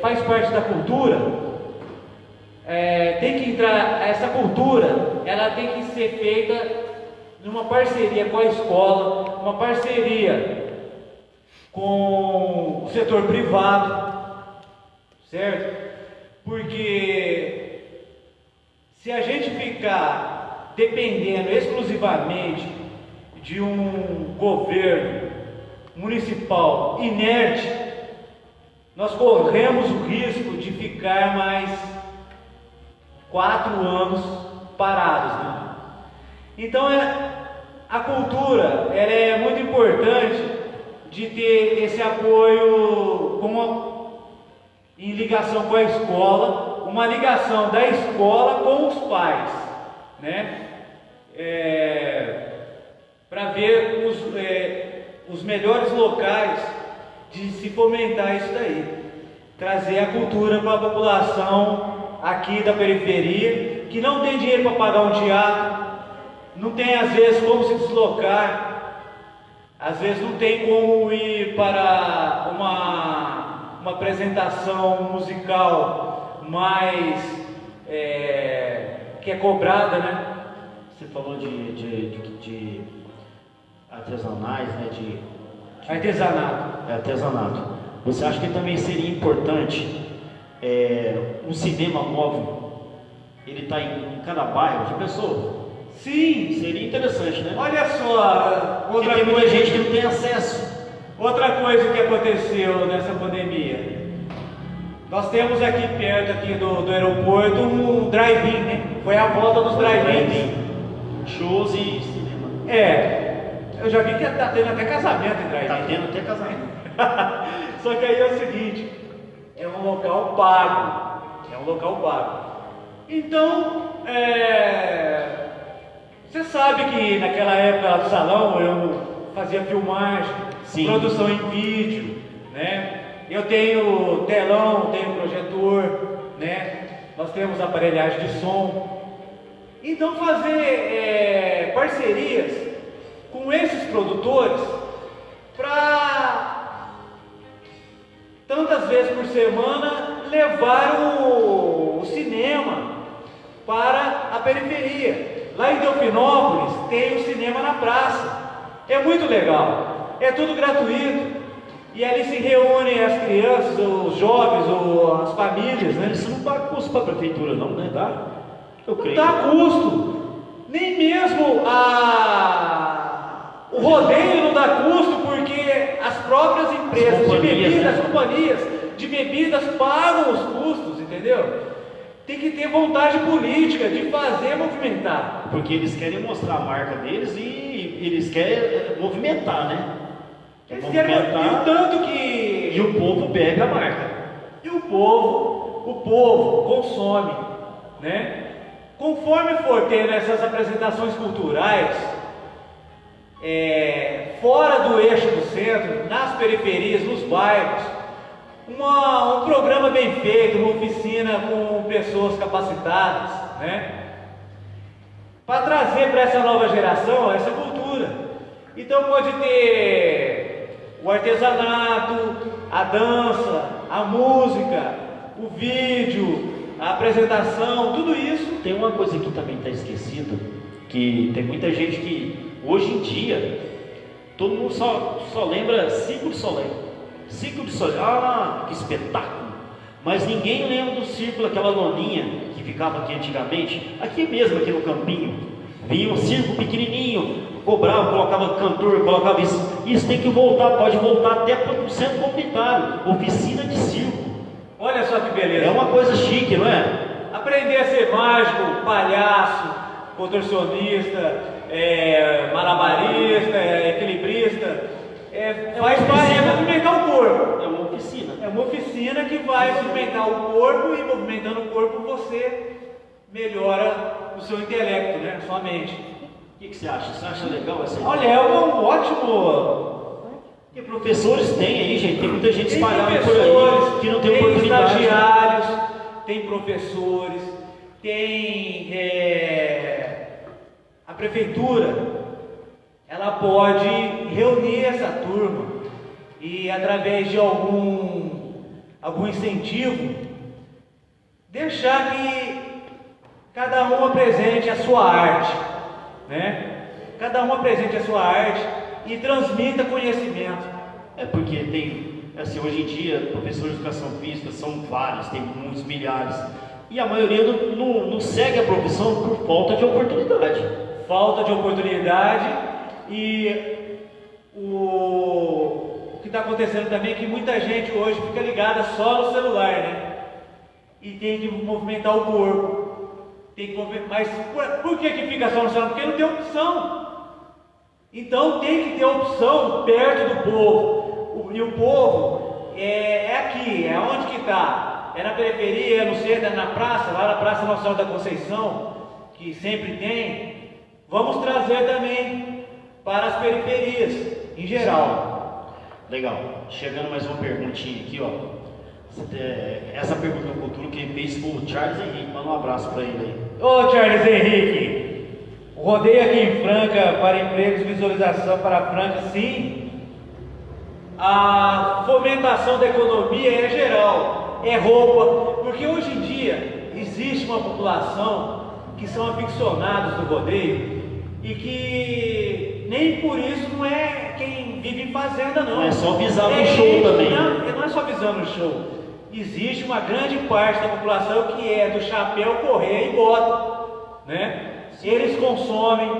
B: faz parte da cultura. É, tem que entrar essa cultura, ela tem que ser feita numa parceria com a escola, uma parceria com o setor privado, certo? Porque se a gente ficar dependendo exclusivamente de um governo municipal inerte, nós corremos o risco de ficar mais quatro anos parados. Né? Então é, a cultura ela é muito importante de ter esse apoio com em ligação com a escola, uma ligação da escola com os pais, né? É, Para ver os, é, os melhores locais de se fomentar isso daí, trazer a cultura para a população aqui da periferia, que não tem dinheiro para pagar um teatro, não tem às vezes como se deslocar, às vezes não tem como ir para uma, uma apresentação musical mais é, que é cobrada, né?
A: Você falou de, de, de, de artesanais, né? De,
B: Artesanato.
A: é, artesanato. Você acha que também seria importante é, um cinema móvel? Ele está em, em cada bairro, já pensou?
B: Sim,
A: Seria interessante, né?
B: olha só,
A: Porque
B: outra
A: tem muita
B: coisa,
A: gente que não tem acesso.
B: outra coisa que aconteceu nessa pandemia. Nós temos aqui perto aqui do, do aeroporto um drive-in, né? Foi a volta dos drive-ins.
A: Shows e cinema.
B: É, eu já vi que tá tendo até casamento em drive-in.
A: Tá tendo até casamento.
B: Só que aí é o seguinte, é um local pago, é um local pago. Então, é, você sabe que naquela época do salão eu fazia filmagem,
A: Sim.
B: produção em vídeo, né? Eu tenho telão, tenho projetor, né? Nós temos aparelhagem de som. Então fazer é, parcerias com esses produtores para tantas vezes por semana levar o, o cinema para a periferia. Lá em Delfinópolis tem o cinema na praça. É muito legal. É tudo gratuito. E ali se reúnem as crianças, os jovens, ou as famílias, né?
A: Isso não dá custo para a prefeitura, não, né? Dá? Eu
B: Não
A: creio.
B: dá custo. Nem mesmo a... o rodeio não dá custo, porque as próprias empresas de
A: companhias,
B: bebidas,
A: né?
B: as companhias de bebidas pagam os custos, entendeu? Tem que ter vontade política de fazer movimentar.
A: Porque eles querem mostrar a marca deles e eles querem eh, movimentar, né?
B: Eles querem... E o tanto que...
A: E o povo pega a marca.
B: E o povo, o povo consome, né? Conforme for tendo essas apresentações culturais, é, fora do eixo do centro, nas periferias, nos bairros, uma- um programa bem feito, uma oficina com pessoas capacitadas, né? Para trazer para essa nova geração essa cultura. Então pode ter o artesanato, a dança, a música, o vídeo, a apresentação, tudo isso.
A: Tem uma coisa que também está esquecida, que tem muita gente que hoje em dia todo mundo só, só lembra Circo de Soleil. Circo de Soleil, ah, que espetáculo! Mas ninguém lembra do círculo, aquela loninha que ficava aqui antigamente, aqui mesmo, aqui no campinho. Vinha um circo pequenininho, cobrava, colocava cantor, colocava isso. Isso tem que voltar, pode voltar até para o centro comunitário, oficina de circo.
B: Olha só que beleza.
A: É uma coisa chique, não é?
B: Aprender a ser mágico, palhaço, contorcionista, é, malabarista, é, equilibrista, é, faz parte é movimentar o corpo.
A: É uma oficina.
B: É uma oficina que vai movimentar o corpo e movimentando o corpo você melhora o seu intelecto, né? Sua mente.
A: O que, que você acha? Você acha legal essa
B: Olha, é um ótimo.
A: Porque professores tem aí, gente, tem muita gente
B: Tem
A: espalhada por aí que não tem,
B: tem
A: oportunidade.
B: estagiários, tem professores, tem é, prefeitura. Ela pode reunir essa turma e através de algum algum incentivo deixar que cada um apresente a sua arte, né? Cada um apresente a sua arte e transmita conhecimento.
A: É porque tem, assim, hoje em dia, professores de educação física são vários, tem muitos milhares. E a maioria não, não- não segue a profissão por falta de oportunidade.
B: Falta de oportunidade e o, o que está acontecendo também é que muita gente hoje fica ligada só no celular, né? E tem que movimentar o corpo. Tem que mas por, por que, que fica só no celular? Porque não tem opção. Então tem que ter opção perto do povo. E o povo é, é aqui, é onde que está? É na periferia, é no centro, é na praça, lá na Praça Senhora da Conceição, que sempre tem. Vamos trazer também para as periferias, em geral.
A: Legal. Chegando mais uma perguntinha aqui, ó. Essa pergunta do Cultura que fez foi o Charles Henrique. Manda um abraço para ele aí.
B: Ô Charles Henrique, rodeio aqui em Franca para empregos, visualização para Franca, sim. A fomentação da economia é geral, é roupa, porque hoje em dia existe uma população que são aficionados do rodeio e que nem por isso não é quem vive em fazenda, não.
A: Não é só visando é, o show também.
B: Não, não é só visando o show existe uma grande parte da população que é do chapéu, correr e bota, né? Eles consomem,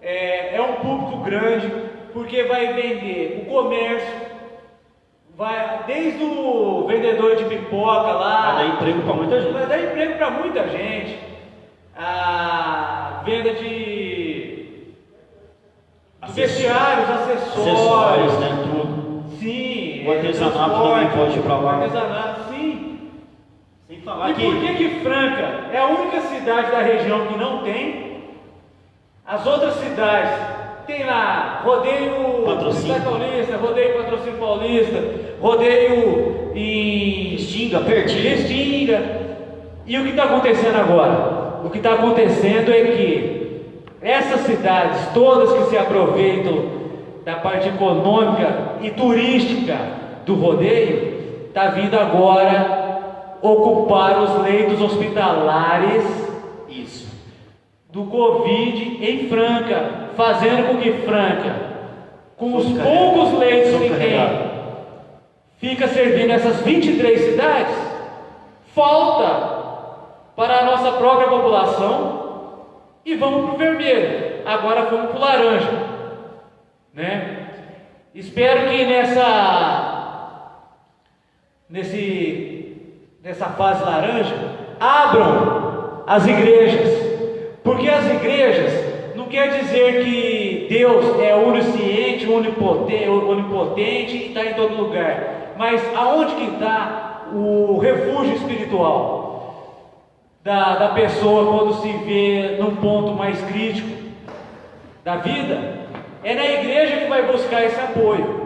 B: é, é um público grande, porque vai vender o comércio, vai desde o vendedor de pipoca lá.
A: Vai dar emprego para muita gente.
B: Vai dar emprego para muita gente. A venda de vestiários, acessórios, acessórios
A: né, tudo.
B: Sim,
A: o artesanato também pode ir para lá.
B: O artesanato, sim. Sem falar e que... por que que Franca é a única cidade da região que não tem? As outras cidades tem lá rodeio
A: Patrocínio
B: Paulista, rodeio Patrocínio Paulista, rodeio em
A: Estinga, pertinho.
B: Estinga. E o que está acontecendo agora? O que está acontecendo é que essas cidades todas que se aproveitam da parte econômica e turística do rodeio, está vindo agora ocupar os leitos hospitalares
A: Isso.
B: do Covid em Franca, fazendo com que Franca, com os poucos leitos que tem, fica servindo essas 23 cidades, falta para a nossa própria população e vamos para o vermelho. Agora vamos para o laranja. Né? Espero que nessa, nesse, nessa fase laranja abram as igrejas, porque as igrejas não quer dizer que Deus é onisciente, onipotente, onipotente e está em todo lugar, mas aonde que está o refúgio espiritual da, da pessoa quando se vê num ponto mais crítico da vida? É na igreja que vai buscar esse apoio.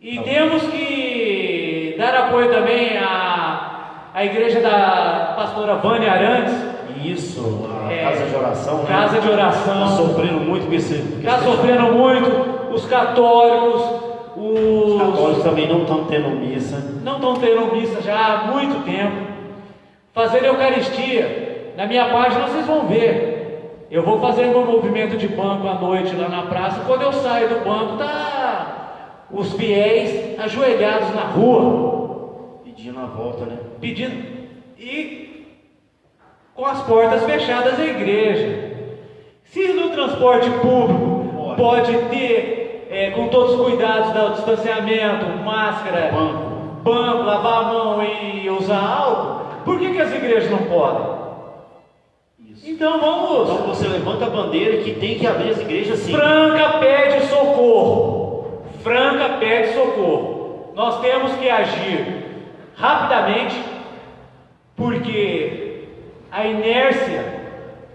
B: E temos que dar apoio também à, à igreja da pastora Vânia Arantes.
A: Isso, a é, casa de oração. Né?
B: Casa de oração.
A: Está sofrendo muito com esse.
B: Está sofrendo muito. Os católicos. Os...
A: os católicos também não estão tendo missa.
B: Não estão tendo missa já há muito tempo. Fazer Eucaristia. Na minha página vocês vão ver. Eu vou fazer meu movimento de banco à noite lá na praça. Quando eu saio do banco, tá os fiéis ajoelhados na rua,
A: pedindo a volta, né?
B: Pedindo e com as portas fechadas da igreja. Se no transporte público pode ter, é, com todos os cuidados do distanciamento, máscara,
A: banco.
B: banco, lavar a mão e usar álcool, por que, que as igrejas não podem? Então vamos.
A: Então você levanta a bandeira que tem que abrir as igrejas sim.
B: Franca pede socorro. Franca pede socorro. Nós temos que agir rapidamente, porque a inércia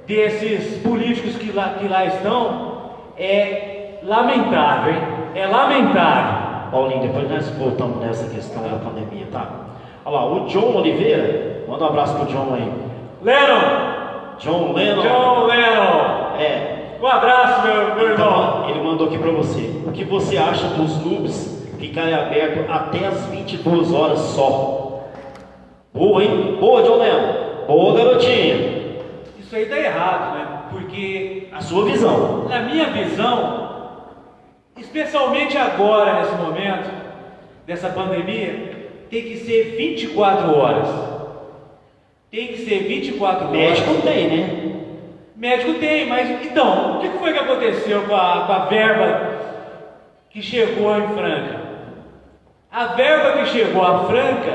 B: desses políticos que lá, que lá estão é lamentável, hein? É lamentável.
A: Paulinho, depois nós voltamos nessa questão da pandemia, tá? Olha lá, o John Oliveira, manda um abraço pro John aí.
B: Lennon,
A: John Lennon.
B: John Lennon.
A: É.
B: Um abraço, meu, meu
A: então,
B: irmão.
A: Ele mandou aqui para você. O que você acha dos clubes ficarem abertos até as 22 horas só? Boa, hein? Boa, John Lennon. Boa, garotinha.
B: Isso aí tá errado, né? Porque.
A: A sua visão.
B: Na minha visão, especialmente agora, nesse momento, dessa pandemia, tem que ser 24 horas. Tem que ser 24 horas.
A: Médico tem, né?
B: Médico tem, mas então, o que foi que aconteceu com a, com a verba que chegou em Franca? A verba que chegou a Franca,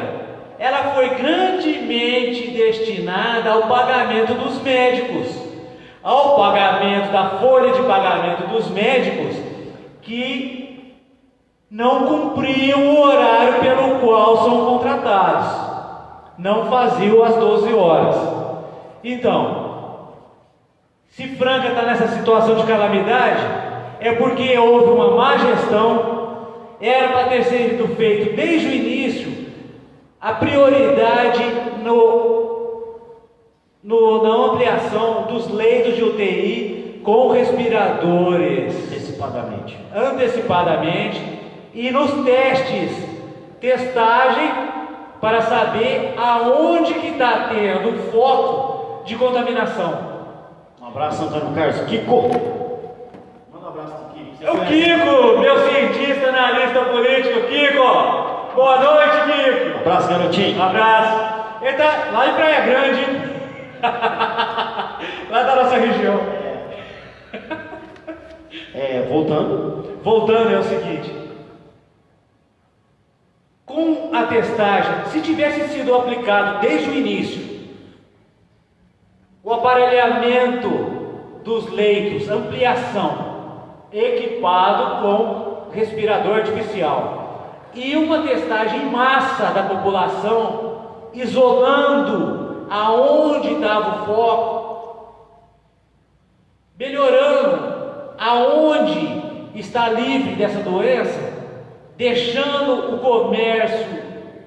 B: ela foi grandemente destinada ao pagamento dos médicos. ao pagamento da folha de pagamento dos médicos que não cumpriam o horário pelo qual são contratados, não faziam as 12 horas. Então, se Franca está nessa situação de calamidade, é porque houve uma má gestão, era para ter sido feito desde o início a prioridade no, no, na ampliação dos leitos de UTI com respiradores
A: Antecipadamente.
B: antecipadamente e nos testes, testagem para saber aonde que está tendo foco de contaminação.
A: Um abraço, Antônio Carlos. Kiko! Manda um abraço pro Kiko. Você
B: É o? Kiko, meu cientista analista político, Kiko. Boa noite, Kiko.
A: Um abraço, garotinho.
B: Um abraço. Ele tá lá em Praia Grande, lá da nossa região.
A: É, voltando.
B: Voltando é o seguinte: com a testagem, se tivesse sido aplicado desde o início, o aparelhamento dos leitos, ampliação, equipado com respirador artificial e uma testagem em massa da população, isolando aonde estava o foco, melhorando aonde está livre dessa doença, deixando o comércio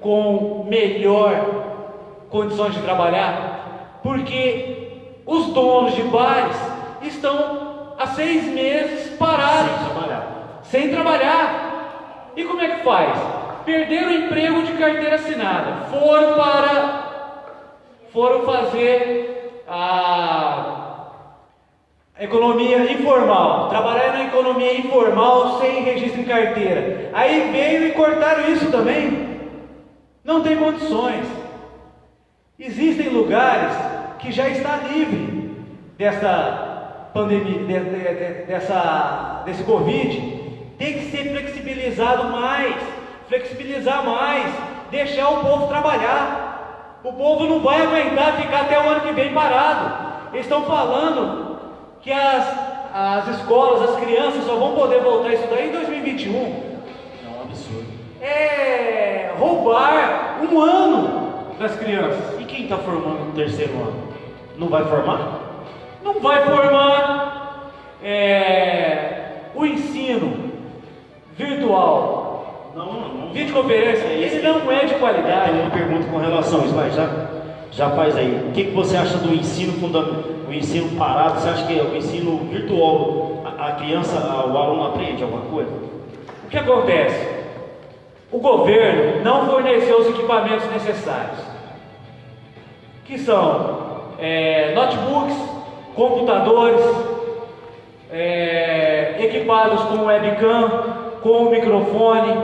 B: com melhor condições de trabalhar, porque os donos de bares estão há seis meses parados,
A: Sem trabalhar.
B: sem trabalhar. E como é que faz? Perderam o emprego de carteira assinada, foram para foram fazer a economia informal, trabalhar na economia informal sem registro em carteira. Aí veio e cortaram isso também. Não tem condições. Existem lugares que já está livre dessa pandemia, de- de- de- dessa, desse Covid. Tem que ser flexibilizado mais, flexibilizar mais, deixar o povo trabalhar. O povo não vai aguentar ficar até o ano que vem parado. Eles estão falando que as, as escolas, as crianças só vão poder voltar a estudar em 2021.
A: É um absurdo.
B: É roubar um ano das crianças.
A: E quem está formando no terceiro ano? Não vai formar?
B: Não vai formar é, o ensino virtual,
A: Não, não.
B: videoconferência,
A: É
B: ele não é de qualidade.
A: Tem uma pergunta com relação a isso, vai, já, já faz aí. O que, que você acha do ensino fundamental, o ensino parado? Você acha que o ensino virtual, a, a criança, a- o aluno aprende alguma coisa?
B: O que acontece? O governo não forneceu os equipamentos necessários, que são é, notebooks, computadores, é, equipados com webcam, com microfone.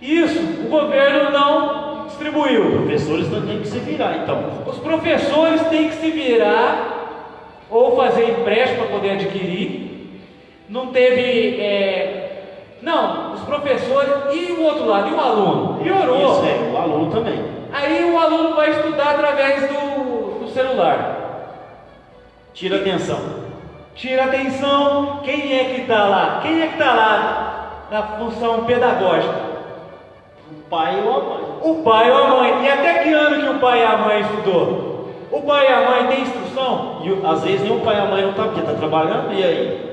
B: Isso o governo não distribuiu.
A: Os professores têm que se virar, então.
B: Os professores têm que se virar ou fazer empréstimo para poder adquirir. Não teve. é, Não, os professores e o outro lado, e o aluno? Piorou.
A: Isso é, o aluno também.
B: Aí o aluno vai estudar através do, do celular.
A: Tira atenção.
B: Tira atenção, quem é que está lá? Quem é que está lá na função pedagógica?
A: O pai ou a mãe.
B: O pai ou a mãe. E até que ano que o pai e a mãe estudou? O pai e a mãe têm instrução?
A: E às vezes nem o pai e a mãe não tá porque tá trabalhando, e aí?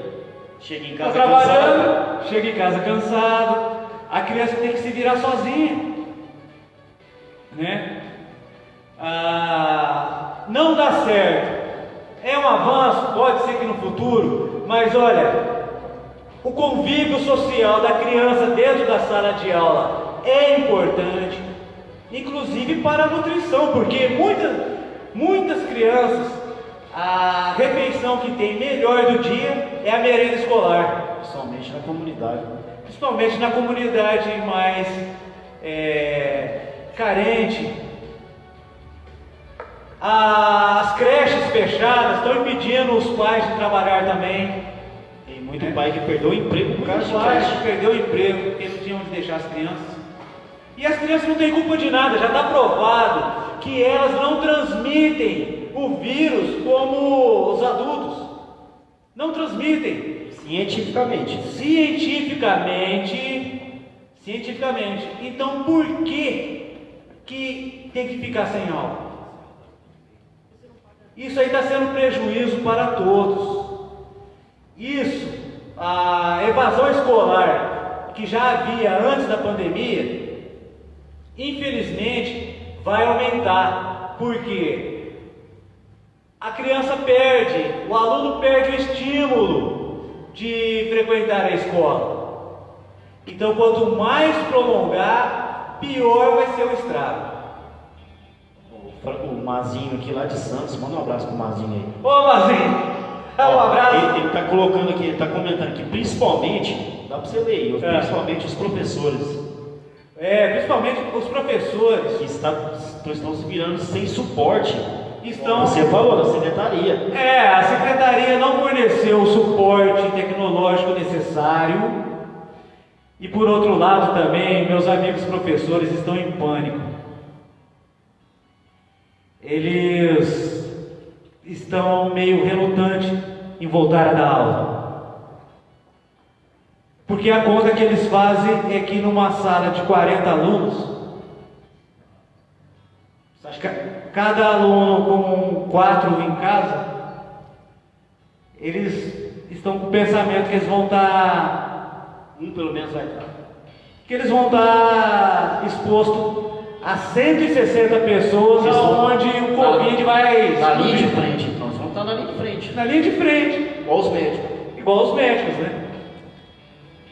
A: Chega em
B: Está
A: casa
B: trabalhando,
A: cansado.
B: chega em casa cansado, a criança tem que se virar sozinha, né? Ah, não dá certo. É um avanço, pode ser que no futuro, mas olha, o convívio social da criança dentro da sala de aula é importante, inclusive para a nutrição, porque muitas, muitas crianças, a refeição que tem melhor do dia é a merenda escolar,
A: Principalmente na comunidade.
B: principalmente na comunidade mais é, carente. As creches fechadas estão impedindo os pais de trabalhar também.
A: Tem muito pai que perdeu o emprego por causa
B: pais
A: creche.
B: perdeu o emprego porque não tinham onde deixar as crianças. E as crianças não têm culpa de nada, já está provado que elas não transmitem o vírus como os adultos. Não transmitem.
A: Cientificamente.
B: Cientificamente. Cientificamente. Então por que, que tem que ficar sem aula? Isso aí está sendo prejuízo para todos. Isso, a evasão escolar que já havia antes da pandemia, infelizmente vai aumentar. Por quê? A criança perde, o aluno perde o estímulo de frequentar a escola. Então, quanto mais prolongar, pior vai ser o estrago.
A: O Mazinho aqui lá de Santos, manda um abraço pro Mazinho aí.
B: Ô Mazinho, dá um abraço.
A: Ele, ele tá colocando aqui, ele tá comentando aqui, principalmente, dá pra você ler aí,
B: É.
A: principalmente os professores
B: É, principalmente os professores
A: que está, estão se virando sem suporte.
B: estão.
A: Você falou da secretaria.
B: É, a secretaria não forneceu o suporte tecnológico necessário. E por outro lado também, meus amigos professores estão em pânico. Eles estão meio relutantes em voltar a dar aula. Porque a conta que eles fazem é que numa sala de 40 alunos, Cada aluno com quatro em casa, eles estão com o pensamento que eles vão estar,
A: que um pelo menos vai estar?
B: que eles vão estar expostos a 160 pessoas,
A: vão-
B: onde o Covid vai
A: Na linha de frente, então eles vão estar na linha de frente.
B: na linha de frente,
A: Igual os médicos.
B: igual os médicos, né?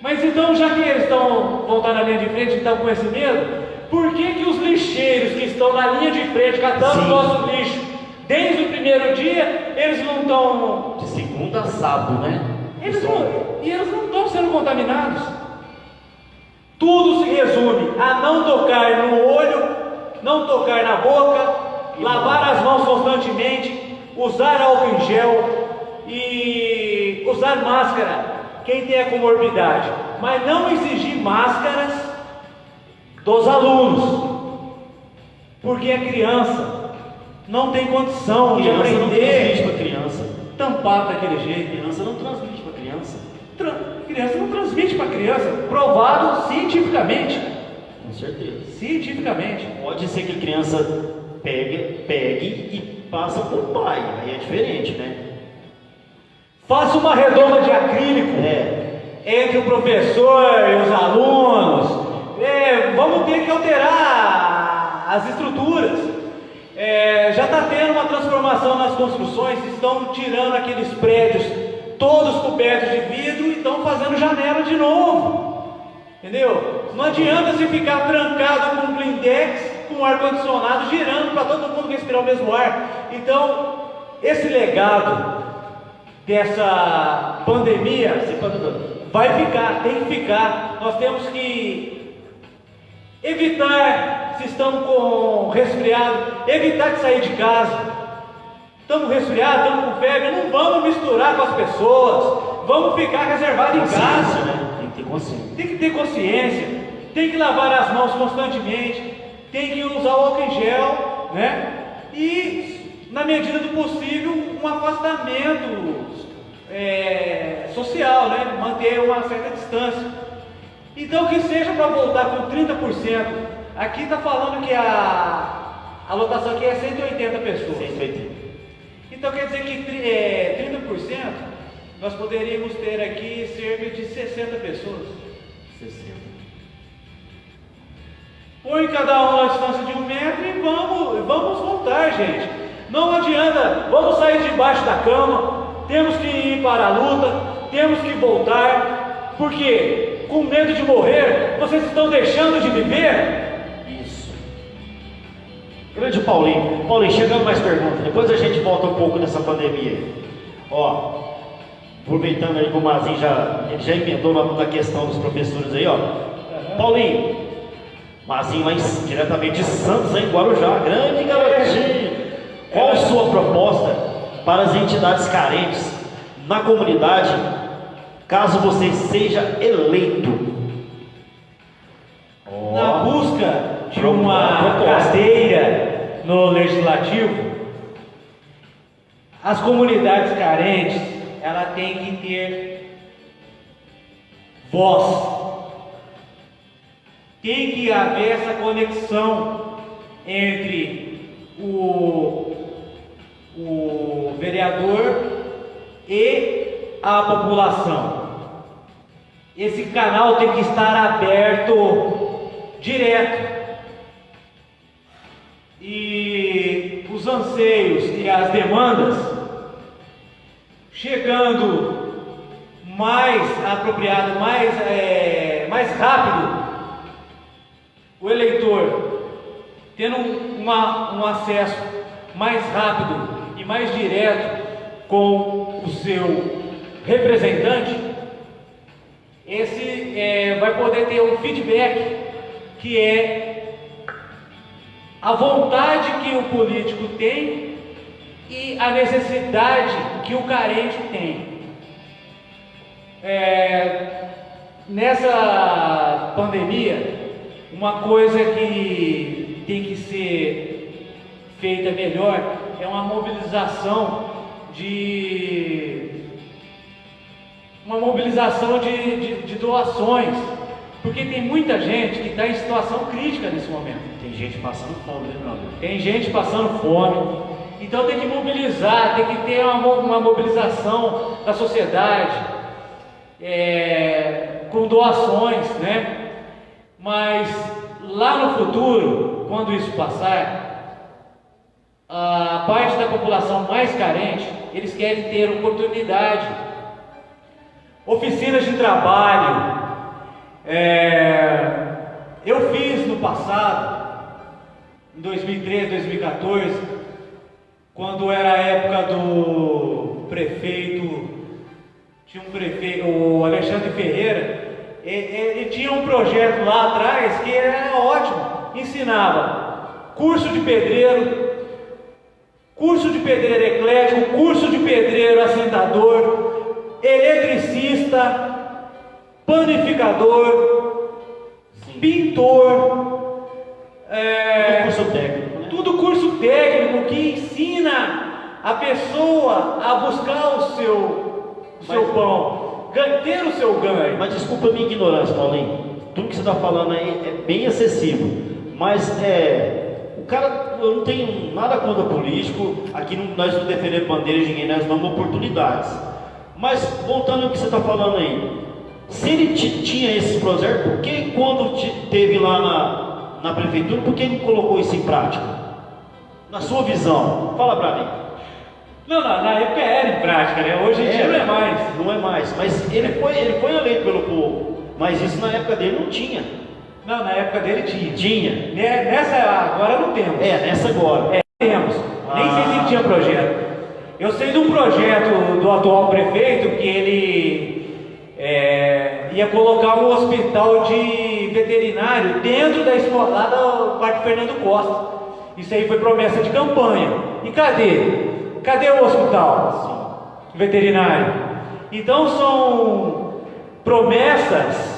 B: Mas então, já que eles estão, vão estar na linha de frente e estão com esse medo, por que, que os lixeiros que estão na linha de frente catando o nosso lixo desde o primeiro dia, eles não estão
A: De segunda a sábado, né?
B: Eles não, e eles não estão sendo contaminados. Tudo se resume a não tocar no olho, não tocar na boca, lavar as mãos constantemente, usar álcool em gel e usar máscara. Quem tem a comorbidade, mas não exigir máscaras dos alunos, porque a criança não tem condição de
A: criança não transmite
B: aprender
A: para criança.
B: tampado daquele jeito.
A: Criança não transmite para criança.
B: Criança não transmite para criança, provado cientificamente.
A: Com certeza.
B: Cientificamente.
A: Pode ser que a criança pegue, pegue e passa por pai. Aí é diferente, né?
B: Faça uma redoma de acrílico
A: É.
B: entre o professor e os alunos. É, vamos ter que alterar as estruturas. É, já está tendo uma transformação nas construções, estão tirando aqueles prédios todos cobertos de vidro e estão fazendo janela de novo. Entendeu? Não adianta você ficar trancado com um blindex, com ar-condicionado girando para todo mundo respirar o mesmo ar. Então, esse legado dessa pandemia vai ficar, tem que ficar. Nós temos que evitar, se estamos com resfriado, evitar de sair de casa. Estamos resfriados, estamos com febre, não vamos misturar com as pessoas. Vamos ficar reservado em casa.
A: né? Tem que ter consciência.
B: Tem que ter consciência, tem que lavar as mãos constantemente, tem que usar o álcool em gel, né? E, na medida do possível, um afastamento é, social, né? Manter uma certa distância. Então, que seja para voltar com 30%. Aqui está falando que a, a lotação aqui é 180 pessoas.
A: 180.
B: Então quer dizer que é, 30% nós poderíamos ter aqui cerca de 60 pessoas.
A: 60.
B: Põe cada um a distância de um metro e vamos, vamos voltar, gente. Não adianta, vamos sair debaixo da cama, temos que ir para a luta, temos que voltar, porque com medo de morrer, vocês estão deixando de viver?
A: Isso. Grande Paulinho. Paulinho, chegando mais perguntas. Depois a gente volta um pouco nessa pandemia. Ó, aproveitando aí que o Mazinho já, ele já emendou na, na questão dos professores aí, ó. Paulinho, Mazinho lá em- diretamente de Santos, em Guarujá. Grande garotinho. Qual a sua proposta para as entidades carentes na comunidade, caso você seja eleito? Ó.
B: Na busca de uma cadeira no legislativo, as comunidades carentes, ela tem que ter voz. Tem que haver essa conexão entre o, o vereador e a população. Esse canal tem que estar aberto direto. E os anseios e as demandas chegando mais apropriado, mais, é, mais rápido, o eleitor tendo uma, um acesso mais rápido e mais direto com o seu representante, esse é, vai poder ter um feedback que é a vontade que o político tem e a necessidade que o carente tem. É, nessa pandemia, uma coisa que tem que ser feita melhor é uma mobilização de uma mobilização de, de, de doações, porque tem muita gente que está em situação crítica nesse momento.
A: Tem gente passando fome, né, meu amigo?
B: Tem gente passando fome. Então tem que mobilizar, tem que ter uma, uma mobilização da sociedade é, com doações, né? Mas lá no futuro, quando isso passar, a parte da população mais carente, eles querem ter oportunidade, oficinas de trabalho. É, eu fiz no passado, em 2013, 2014, quando era a época do prefeito, tinha um prefeito, o Alexandre Ferreira, ele, tinha um projeto lá atrás que era ótimo, ensinava curso de pedreiro, curso de pedreiro eclético, curso de pedreiro assentador, eletricista, panificador, Sim. pintor,
A: é, tudo curso técnico,
B: né? tudo curso técnico que ensina a pessoa a buscar o seu, o seu pão ter o seu ganho.
A: Mas desculpa a minha ignorância, Paulinho. Tudo que você está falando aí é bem acessível. Mas é, cara, eu não tenho nada contra político. Aqui não, nós não defendemos bandeiras de ninguém, nós damos oportunidades. Mas voltando ao que você está falando aí, se ele tinha esses projetos, por que quando teve lá na, na prefeitura, por que não colocou isso em prática? Na sua visão, fala para mim.
B: Não, na, na época era em prática, né? Hoje em dia não é mais.
A: Não é mais. Mas ele foi, ele foi eleito pelo povo. Mas isso na época dele não tinha.
B: Não, na época dele tinha.
A: Tinha.
B: Nessa agora não temos.
A: É, nessa agora.
B: É, temos. Ah. Nem sei se ele tinha projeto. Eu sei de um projeto do atual prefeito que ele é, ia colocar um hospital de veterinário dentro da escola, lá do Parque Fernando Costa. Isso aí foi promessa de campanha. E cadê? Cadê o hospital veterinário? Então são promessas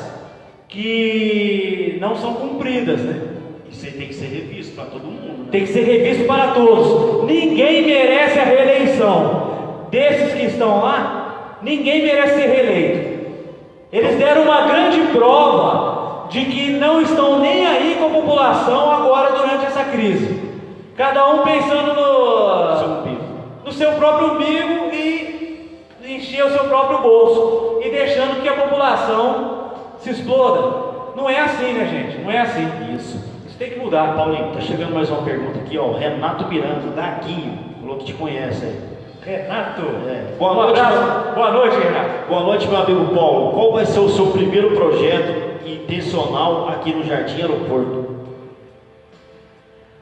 B: que não são cumpridas, né?
A: Isso aí tem que ser revisto para todo mundo. Né?
B: Tem que ser revisto para todos. Ninguém merece a reeleição. Desses que estão lá, ninguém merece ser reeleito. Eles deram uma grande prova de que não estão nem aí com a população agora durante essa crise. Cada um pensando no no seu próprio umbigo e encher o seu próprio bolso e deixando que a população se exploda. Não é assim, né, gente? Não é assim.
A: Isso.
B: Isso tem que mudar.
A: Paulinho, tá chegando mais uma pergunta aqui, ó. Renato Miranda, da Guinho, falou que te conhece aí.
B: Renato,
A: é.
B: Boa, noite, meu... Boa noite, Renato.
A: Boa noite, meu amigo Paulo. Qual vai ser o seu primeiro projeto intencional aqui no Jardim Aeroporto?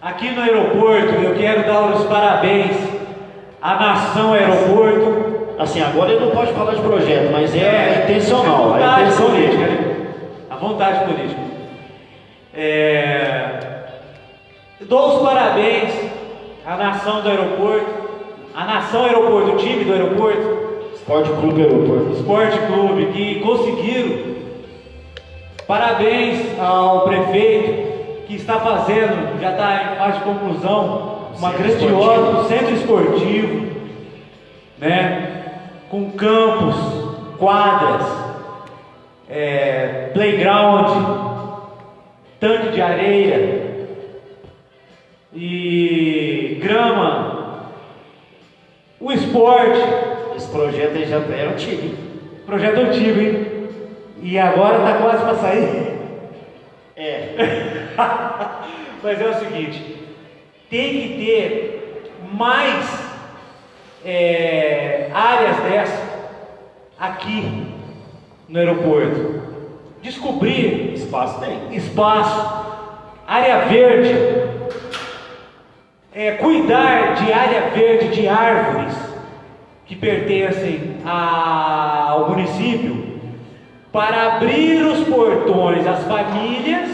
B: Aqui no aeroporto, eu quero dar os parabéns a nação aeroporto.
A: Assim, agora ele não pode falar de projeto, mas é, é intencional.
B: É política, né? Vontade política. É... Dou os parabéns à nação do aeroporto, à nação aeroporto, o time do aeroporto.
A: Esporte Clube Aeroporto.
B: Esporte Clube, que conseguiram. Parabéns ao prefeito que está fazendo, já está em fase de conclusão, uma centro grandiosa, esportivo. centro esportivo, né? Com campos, quadras, é, playground, tanque de areia e grama, o esporte.
A: Esse projeto aí já era antigo.
B: Projeto antigo, hein? E agora está quase para sair.
A: É.
B: Mas é o seguinte, tem que ter mais é, áreas dessas aqui no aeroporto. Descobrir
A: Espaço tem.
B: espaço, área verde, é, cuidar de área verde de árvores que pertencem a- ao município para abrir os portões às famílias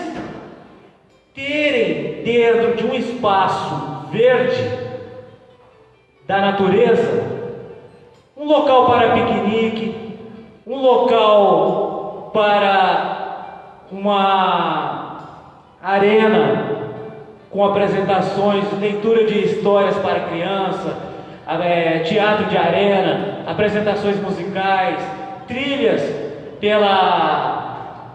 B: terem dentro de um espaço verde da natureza um local para piquenique, um local para uma arena com apresentações, leitura de histórias para criança, eh, teatro de arena, apresentações musicais, trilhas pela,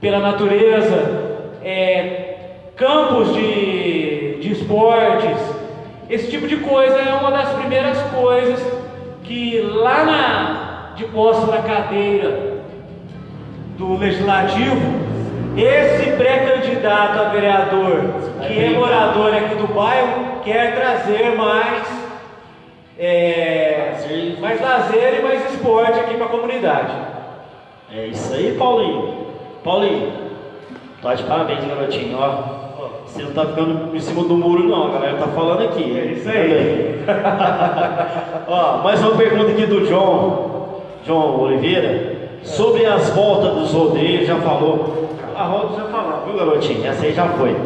B: pela natureza, eh, campos de, de esportes, esse tipo de coisa é uma das primeiras coisas posse na cadeira do Legislativo, esse pré-candidato a vereador, que é morador aqui do bairro, quer trazer mais, é,
A: Lazer.
B: mais lazer e mais esporte aqui para a comunidade.
A: É isso aí, Paulinho. Paulinho, tá de parabéns, garotinho, ó. Você não tá ficando em cima do muro, não, a galera tá falando aqui.
B: É isso aí.
A: ó, mais uma pergunta aqui do John, John Oliveira, sobre as voltas dos rodeios, já falou. A volta já falou, viu, garotinho? Essa aí já foi.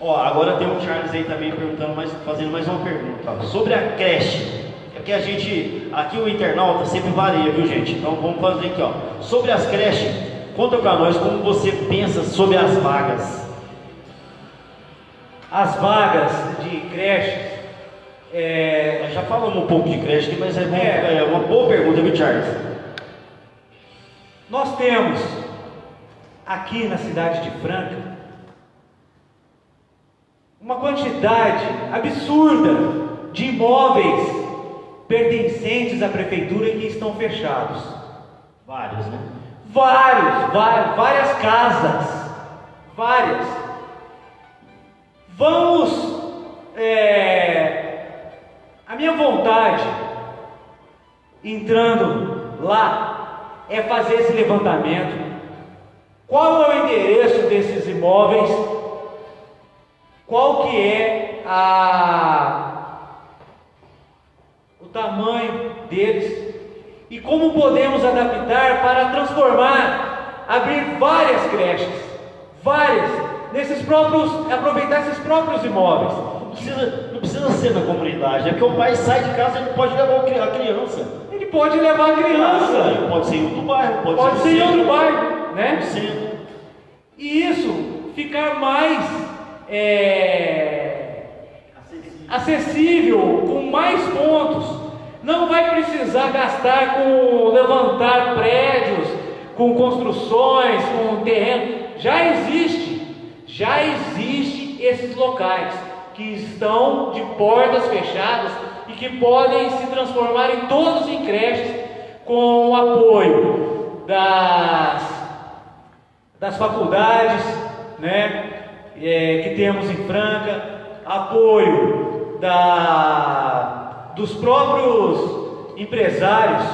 A: Ó, agora tem o Charles aí também perguntando, fazendo mais uma pergunta. Sobre a creche. É que a gente, aqui o internauta sempre varia, viu gente? Então vamos fazer aqui, ó. Sobre as creches, conta pra nós como você pensa sobre as vagas.
B: As vagas de creches, é,
A: Nós já falamos um pouco de aqui, mas é, bom-
B: É.
A: é uma boa pergunta, viu, Charles?
B: Nós temos aqui na cidade de Franca uma quantidade absurda de imóveis pertencentes à prefeitura que estão fechados.
A: Vários, né?
B: Vários, várias, várias casas, várias. Vamos, é, a minha vontade, entrando lá, é fazer esse levantamento. Qual é o endereço desses imóveis? Qual que é a o tamanho deles e como podemos adaptar para transformar, abrir várias creches, várias, nesses próprios, aproveitar esses próprios imóveis.
A: Não precisa, não precisa ser na comunidade, é porque o pai sai de casa e não pode levar a criança.
B: Ele pode levar a criança,
A: Pode ser em outro bairro, pode,
B: pode
A: ser
B: ser em outro bairro, né? E isso ficar mais é, acessível, com mais pontos. Não vai precisar gastar com levantar prédios, com construções, com terreno. Já existe, já existe esses locais que estão de portas fechadas e que podem se transformar em todos em creches com o apoio das das faculdades, né, é, que temos em Franca, apoio da, dos próprios empresários,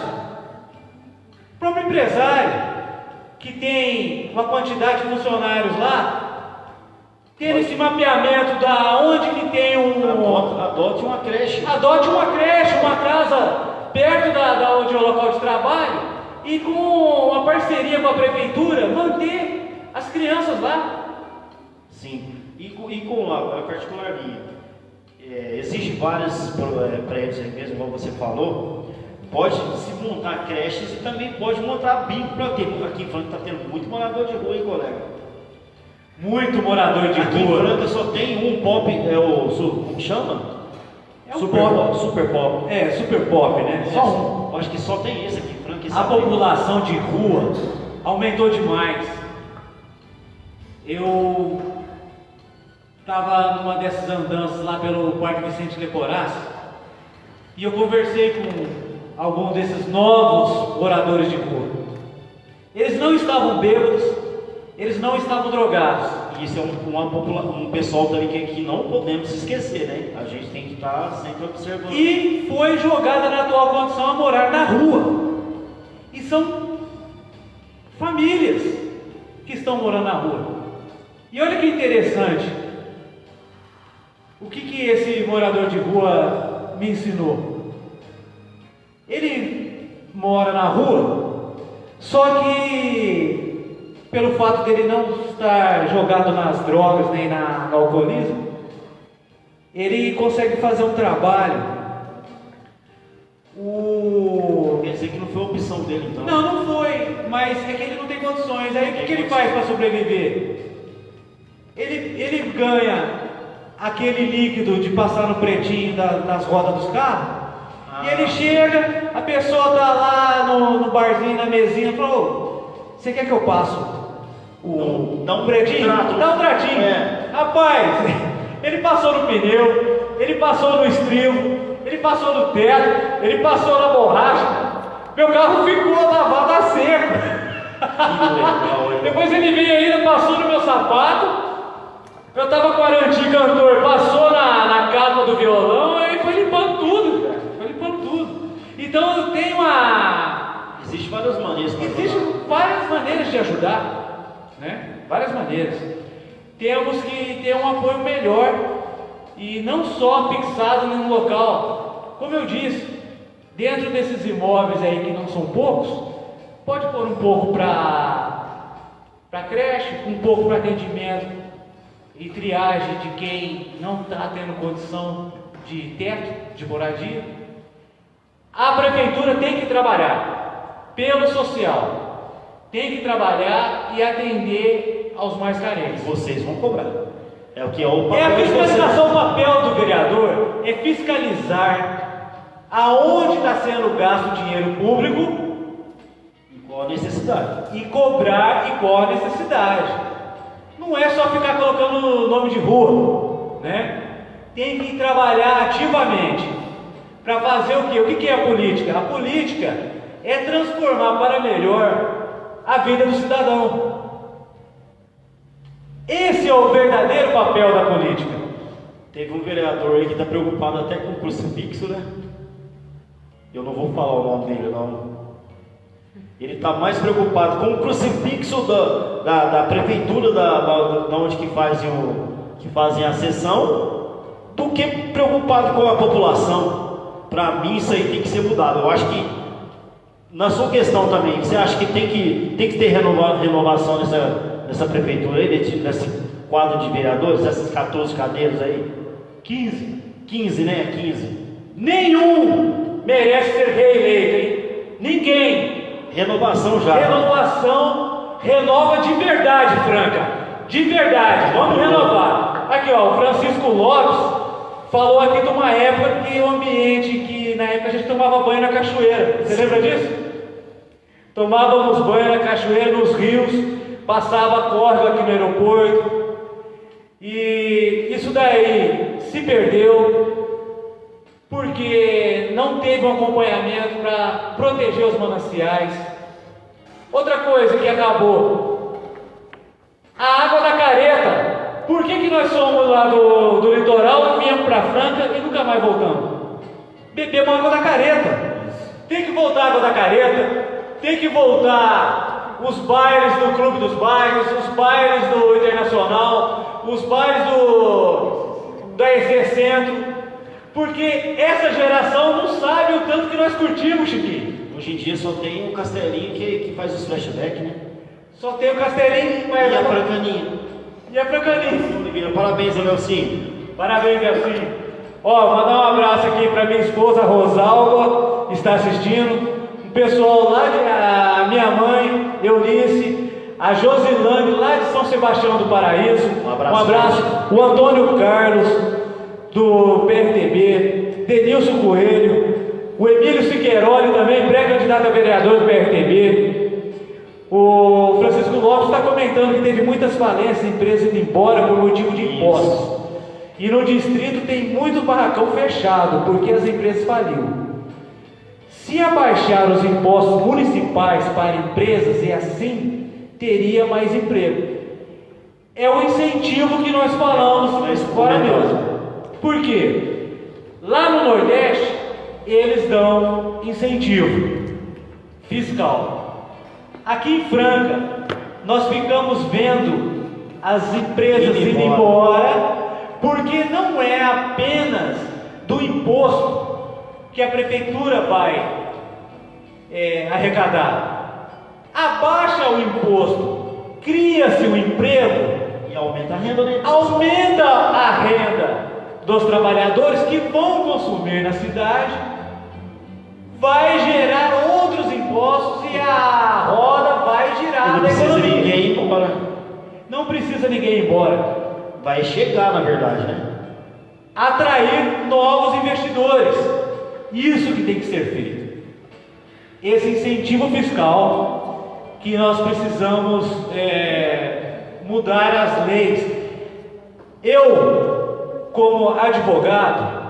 B: o próprio empresário que tem uma quantidade de funcionários lá, ter esse mapeamento da onde que tem um
A: Adote, adote uma creche.
B: Adote uma creche, uma casa perto da, da onde é o local de trabalho e com uma parceria com a prefeitura manter as crianças lá.
A: Sim. E, com- e com a, a particularia, é, existe vários é, prédios aí mesmo, como você falou, pode se montar creches e também pode montar bico para ter. Aqui em Franca está tendo muito morador de rua, hein, colega?
B: Muito morador de
A: Aqui em
B: rua.
A: Franca só tem um pop, é o, como chama?
B: É
A: super
B: pop.
A: pop. Super pop.
B: É, super pop, né? Só um.
A: Acho que só tem esse aqui, Frank. esse
B: A
A: aqui.
B: população de rua aumentou demais. Eu estava numa dessas andanças lá pelo Parque Vicente Leporace e eu conversei com alguns desses novos moradores de rua. Eles não estavam bêbados, eles não estavam drogados.
A: E Isso é um, uma um pessoal também que, que não podemos esquecer, né? A gente tem que estar sempre observando.
B: E foi jogada na atual condição a morar na rua. E são famílias que estão morando na rua. E olha que interessante. O que, que esse morador de rua me ensinou? Ele mora na rua, só que pelo fato dele não estar jogado nas drogas nem na, no alcoolismo, ele consegue fazer um trabalho. O...
A: Quer dizer que não foi opção dele, então.
B: Não, não foi, mas é que ele não tem condições. Aí o que, que ele faz para sobreviver? Ele, ele ganha aquele líquido de passar no pretinho da- nas rodas dos carros. E ele chega, a pessoa tá lá no, no barzinho, na mesinha, falou: "Ô, Você quer que eu passo o,
A: Dá um
B: pretinho? Dá um tratinho.
A: É.
B: Rapaz, ele passou no pneu, ele passou no estribo, ele passou no teto, ele passou na borracha. Meu carro ficou lavado a seco.
A: Legal, hein?
B: Depois ele veio ainda, passou no meu sapato. Eu tava com a Aranti cantor, passou na, na capa do violão e foi limpando tudo, cara. Foi limpando tudo. Então eu tenho a.
A: Existem várias maneiras
B: Existem várias maneiras de ajudar, né? Várias maneiras. Temos que ter um apoio melhor e não só fixado num local. Como eu disse, dentro desses imóveis aí que não são poucos, pode pôr um pouco para para creche, um pouco para atendimento e triagem de quem não está tendo condição de teto, de moradia. A prefeitura tem que trabalhar pelo social, tem que trabalhar e atender aos mais carentes.
A: Vocês vão cobrar. É o que é o
B: É a
A: papel de vocês.
B: fiscalização, o papel do vereador é fiscalizar aonde está sendo gasto o dinheiro público
A: Qual a necessidade?
B: e cobrar igual a necessidade. Não é só ficar colocando nome de rua, né? Tem que trabalhar ativamente para fazer o quê? O que é a política? A política é transformar para melhor a vida do cidadão. Esse é o verdadeiro papel da política.
A: Teve um vereador aí que está preocupado até com o crucifixo, né? Eu não vou falar o nome dele, não. Ele está mais preocupado com o crucifixo da, da, da prefeitura, da, da, da onde que fazem, o, que fazem a sessão, do que preocupado com a população. Para mim, isso aí tem que ser mudado. Eu acho que, na sua questão também, você acha que tem que, tem que ter renova, renovação nessa, nessa prefeitura aí, nesse, nesse quadro de vereadores, essas 14 cadeiras aí?
B: 15.
A: 15, né? 15.
B: Nenhum merece ser reeleito, hein? Ninguém.
A: Renovação já.
B: Renovação, renova de verdade, Franca. De verdade, vamos renovar. Aqui, ó, o Francisco Lopes falou aqui de uma época que o ambiente que na época a gente tomava banho na cachoeira. Você lembra disso? Tomávamos banho na cachoeira, nos rios, passava córrego aqui no aeroporto. E isso daí se perdeu porque não teve um acompanhamento para proteger os mananciais. Outra coisa que acabou, a água da careta. Por que, que nós somos lá do, do litoral, viemos para Franca e nunca mais voltamos? Bebemos água da careta. Tem que voltar água da careta, tem que voltar os bailes do Clube dos Bairros, os bailes do Internacional, os bailes do da EC Centro, porque essa geração não sabe o tanto que nós curtimos, Chiquinho.
A: Hoje em dia só tem o Castelinho que, que faz os flashbacks, né?
B: Só tem o Castelinho, mas
A: E a Francaninha.
B: e a Francaninha.
A: Parabéns, Nelsinho.
B: Parabéns, Garcinho. Ó, mandar um abraço aqui para minha esposa Rosalba, que está assistindo. Pessoal lá, de, a minha mãe, Eunice, a Josilane, lá de São Sebastião do Paraíso.
A: Um abraço.
B: Um abraço. O Antônio Carlos, do PRTB. Denilson Coelho, o Emílio Siqueiroli também, pré-candidato a vereador do PRTB. O Francisco Lopes está comentando que teve muitas falências, empresas indo embora por motivo de impostos. E no distrito tem muito barracão fechado, porque as empresas faliram. Se abaixar os impostos municipais para empresas e assim teria mais emprego. É o incentivo que nós falamos agora mesmo. Por quê? Lá no Nordeste, eles dão incentivo fiscal. Aqui em Franca, nós ficamos vendo as empresas indo embora, porque não é apenas do imposto que a prefeitura vai é, arrecadar. Abaixa o imposto, cria-se o um emprego
A: e aumenta a renda. Né?
B: Aumenta a renda dos trabalhadores que vão consumir na cidade, vai gerar outros impostos e a roda vai girar.
A: Não precisa ninguém ir embora.
B: Não precisa ninguém ir embora.
A: Vai chegar, na verdade, né?
B: Atrair novos investidores. Isso que tem que ser feito. Esse incentivo fiscal que nós precisamos é, mudar as leis. Eu, como advogado,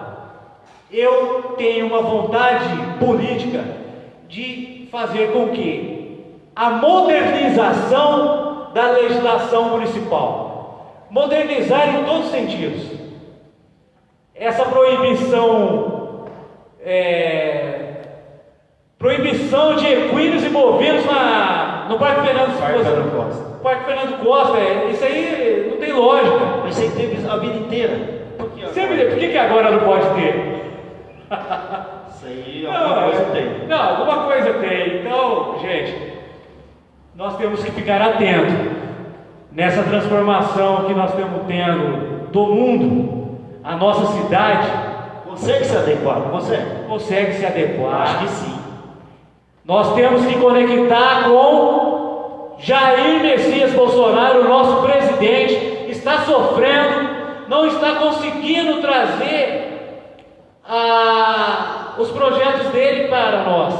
B: eu tenho uma vontade política de fazer com que a modernização da legislação municipal, modernizar em todos os sentidos, essa proibição é, proibição de equinos e bovinos na, no Parque Fernando,
A: Parque Fernando Costa.
B: Parque Fernando Costa, é, isso aí não tem lógica.
A: Mas isso aí teve a vida inteira.
B: Por que, Sempre, por que, que agora não pode ter?
A: Isso aí alguma não, coisa tem.
B: Não, alguma coisa tem. Então, gente, nós temos que ficar atentos nessa transformação que nós estamos tendo do mundo, a nossa cidade
A: Consegue se adequar? Não consegue?
B: Consegue se adequar.
A: Acho que sim.
B: Nós temos que conectar com Jair Messias Bolsonaro, o nosso presidente, está sofrendo, não está conseguindo trazer ah, os projetos dele para nós.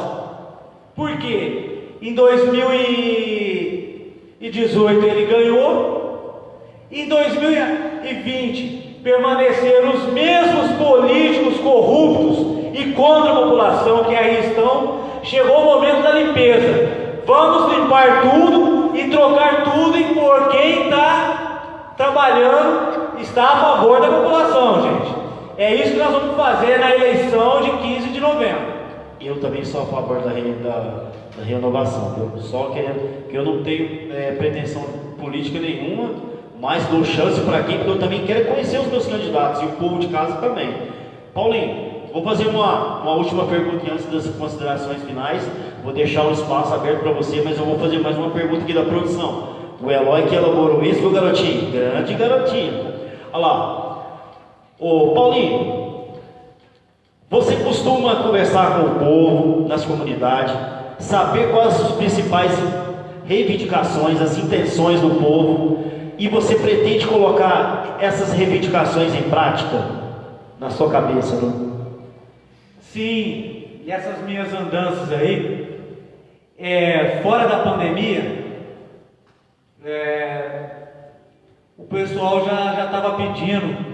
B: Por quê? Em 2018 ele ganhou, em 2020 permaneceram os mesmos políticos corruptos e contra a população que aí estão, chegou o momento da limpeza. Vamos limpar tudo e trocar tudo por quem está trabalhando está a favor da população, gente. É isso que nós vamos fazer na eleição de 15 de novembro.
A: Eu também sou a favor da, da, da renovação, eu só que, que eu não tenho é, pretensão política nenhuma mas dou chance para quem, porque eu também quero conhecer os meus candidatos e o povo de casa também. Paulinho, vou fazer uma, uma última pergunta antes das considerações finais. Vou deixar o espaço aberto para você, mas eu vou fazer mais uma pergunta aqui da produção. O Eloy que elaborou isso, meu garotinho? Grande garotinho. Olha lá. Ô Paulinho, você costuma conversar com o povo, nas comunidades, saber quais as principais reivindicações, as intenções do povo e você pretende colocar essas reivindicações em prática na sua cabeça, não?
B: Sim, e essas minhas andanças aí, é, fora da pandemia, é, o pessoal já estava pedindo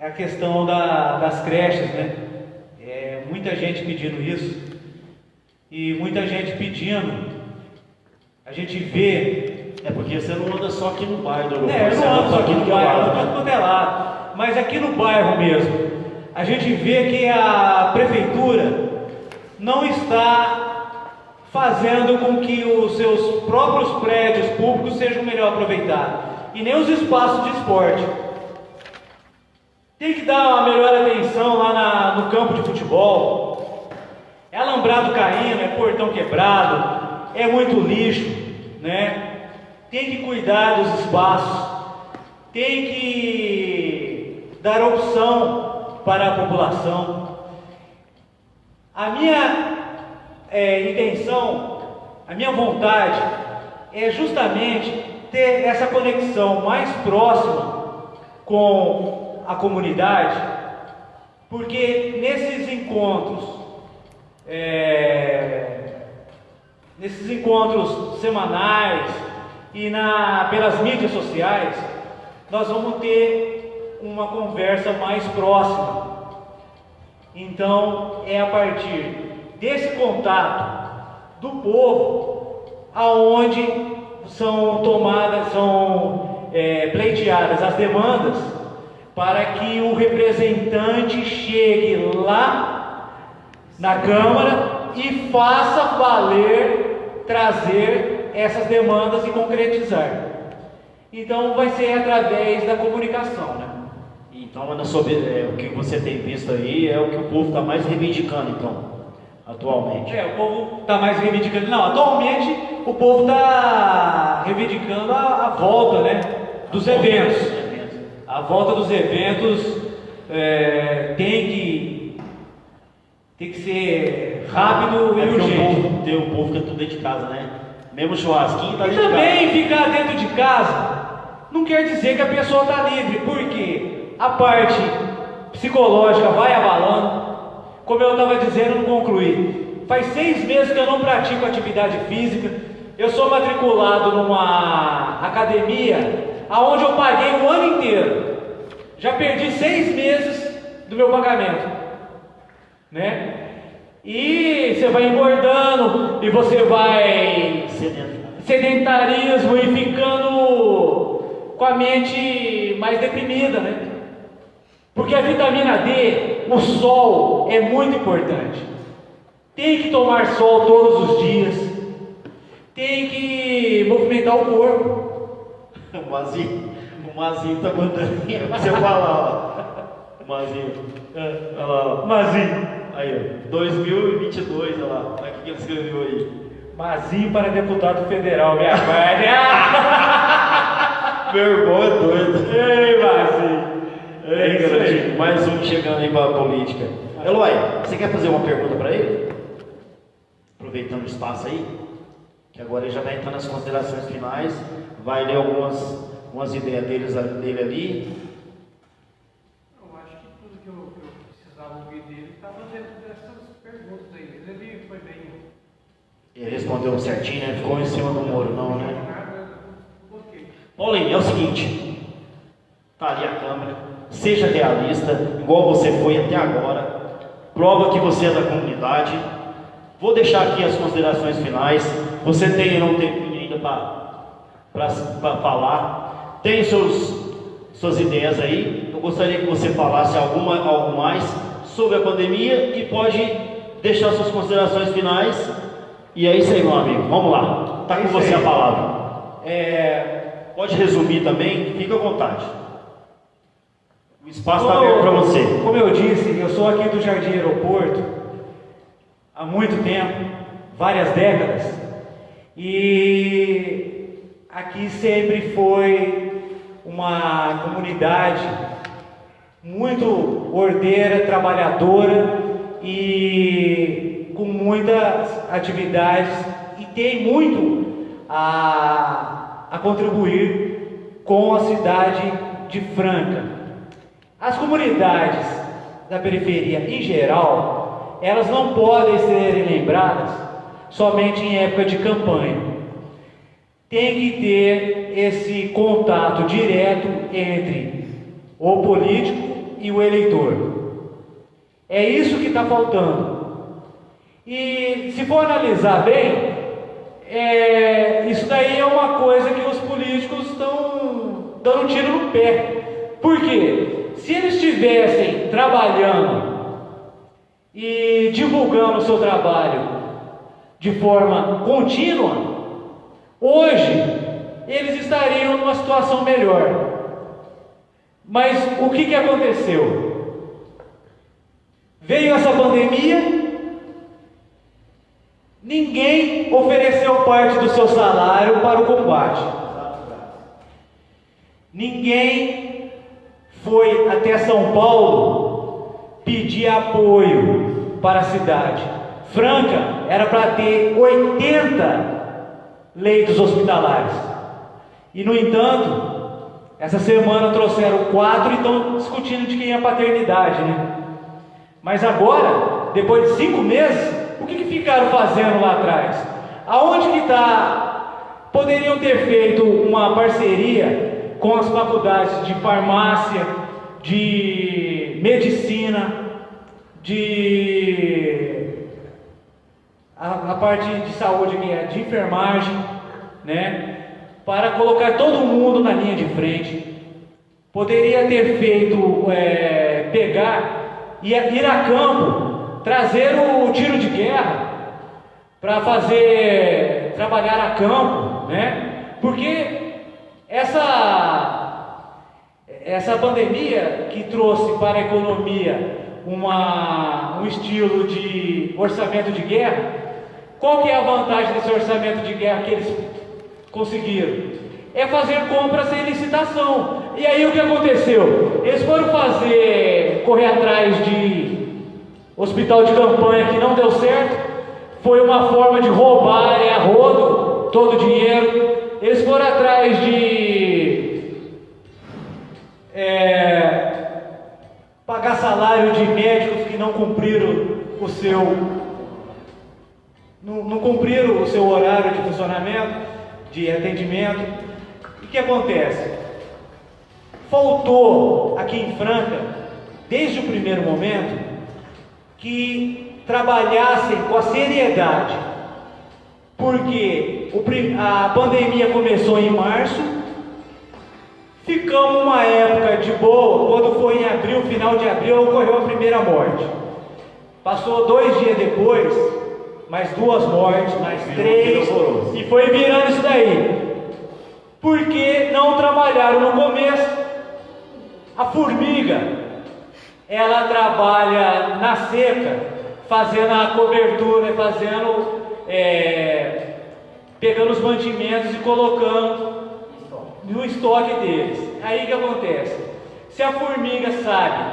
B: a questão da, das creches, né? É, muita gente pedindo isso, e muita gente pedindo, a gente vê
A: é porque você não anda só aqui no bairro do
B: É, eu não ando só aqui no bairro, eu ando é lado. Mas aqui no bairro mesmo, a gente vê que a prefeitura não está fazendo com que os seus próprios prédios públicos sejam melhor aproveitados. E nem os espaços de esporte. Tem que dar uma melhor atenção lá na, no campo de futebol. É alambrado caindo, é portão quebrado, é muito lixo, né? Tem que cuidar dos espaços, tem que dar opção para a população. A minha é, intenção, a minha vontade é justamente ter essa conexão mais próxima com a comunidade, Porque nesses encontros, é, nesses encontros semanais e na, pelas mídias sociais, nós vamos ter uma conversa mais próxima. Então, é a partir desse contato do povo aonde são tomadas, são é, pleiteadas as demandas para que o representante chegue lá na Câmara e faça valer trazer essas demandas e concretizar. Então vai ser através da comunicação, né?
A: Então, Ana, sobre é, o que você tem visto aí é o que o povo está mais reivindicando, então, atualmente.
B: É, o povo está mais reivindicando. Não, atualmente o povo está reivindicando a, a, volta, né, dos eventos. A volta dos eventos é, tem que tem que ser rápido
A: é
B: e urgente.
A: O povo, tem, o povo fica tudo dentro de casa, né? Mesmo churrasquinho tá
B: e
A: dentro
B: também
A: de
B: ficar dentro de casa não quer dizer que a pessoa está livre, porque a parte psicológica vai abalando. Como eu estava dizendo, não concluí. Faz seis meses que eu não pratico atividade física. Eu sou matriculado numa academia aonde eu paguei o ano inteiro. Já perdi seis meses do meu pagamento, né? E você vai engordando e você vai sedentarismo e ficando com a mente mais deprimida, né? Porque a vitamina D, o sol é muito importante. Tem que tomar sol todos os dias. Tem que movimentar o corpo.
A: O Mazinho, o Mazinho tá mandando você falar, ó. Mazinho. Olha lá, ó.
B: Mazinho.
A: Aí, ó. 2022, olha lá. Olha o que ele escreveu aí.
B: Mazinho para deputado federal, minha pai.
A: Meu irmão é doido.
B: Ei, Mazinho.
A: É isso aí. Mais um chegando aí para a política. Eloy, você quer fazer uma pergunta para ele? Aproveitando o espaço aí, que agora ele já vai entrar nas considerações finais, vai ler algumas, algumas ideias deles, dele ali.
C: Eu acho que tudo que eu, que eu precisava ouvir dele estava dentro dessas perguntas aí. Ele foi bem.
A: Ele respondeu certinho, né? Ficou em cima do muro, não, né? Paulinho, é o seguinte, tá ali a câmera, seja realista, igual você foi até agora, prova que você é da comunidade. Vou deixar aqui as considerações finais. Você tem um tempinho ainda para falar. Tem seus, suas ideias aí. Eu gostaria que você falasse alguma, algo mais sobre a pandemia e pode deixar suas considerações finais. E é isso aí, meu amigo. Vamos lá. Está com você a palavra.
B: É...
A: Pode resumir também, fica à vontade. O espaço está aberto para você.
B: Como eu disse, eu sou aqui do Jardim Aeroporto há muito tempo, várias décadas, e aqui sempre foi uma comunidade muito ordeira, trabalhadora e com muitas atividades e tem muito a, a contribuir com a cidade de Franca. As comunidades da periferia em geral, elas não podem ser lembradas somente em época de campanha. Tem que ter esse contato direto entre o político e o eleitor. É isso que está faltando. E se for analisar bem, é, isso daí é uma coisa que os políticos estão dando um tiro no pé. Por quê? Se eles estivessem trabalhando e divulgando o seu trabalho de forma contínua, hoje eles estariam numa situação melhor. Mas o que, que aconteceu? Veio essa pandemia, ninguém ofereceu parte do seu salário para o combate. Ninguém foi até São Paulo pedir apoio para a cidade. Franca era para ter 80 leitos hospitalares. E no entanto, essa semana trouxeram quatro e estão discutindo de quem é a paternidade, né? Mas agora, depois de cinco meses, o que, que ficaram fazendo lá atrás? Aonde que está? Poderiam ter feito uma parceria com as faculdades de farmácia, de medicina, de a, a parte de saúde que é de enfermagem, né? Para colocar todo mundo na linha de frente. Poderia ter feito é, pegar e ir a campo, trazer o tiro de guerra para fazer trabalhar a campo, né? Porque essa essa pandemia que trouxe para a economia uma, um estilo de orçamento de guerra, qual que é a vantagem desse orçamento de guerra que eles conseguiram? É fazer compras sem licitação. E aí o que aconteceu? Eles foram fazer, correr atrás de hospital de campanha que não deu certo, foi uma forma de roubar a rodo todo o dinheiro. Eles foram atrás de é, pagar salário de médicos que não cumpriram o seu não, não cumpriram o seu horário de funcionamento, de atendimento. E o que acontece? Faltou aqui em Franca, desde o primeiro momento, que trabalhassem com a seriedade, porque a pandemia começou em março, ficamos uma época de boa, quando foi em abril, final de abril, ocorreu a primeira morte. Passou dois dias depois, mais duas mortes, mais três, e foi virando isso daí. Porque não trabalharam no começo. A formiga, ela trabalha na seca, fazendo a cobertura, fazendo, é, pegando os mantimentos e colocando no estoque deles. Aí que acontece? Se a formiga sabe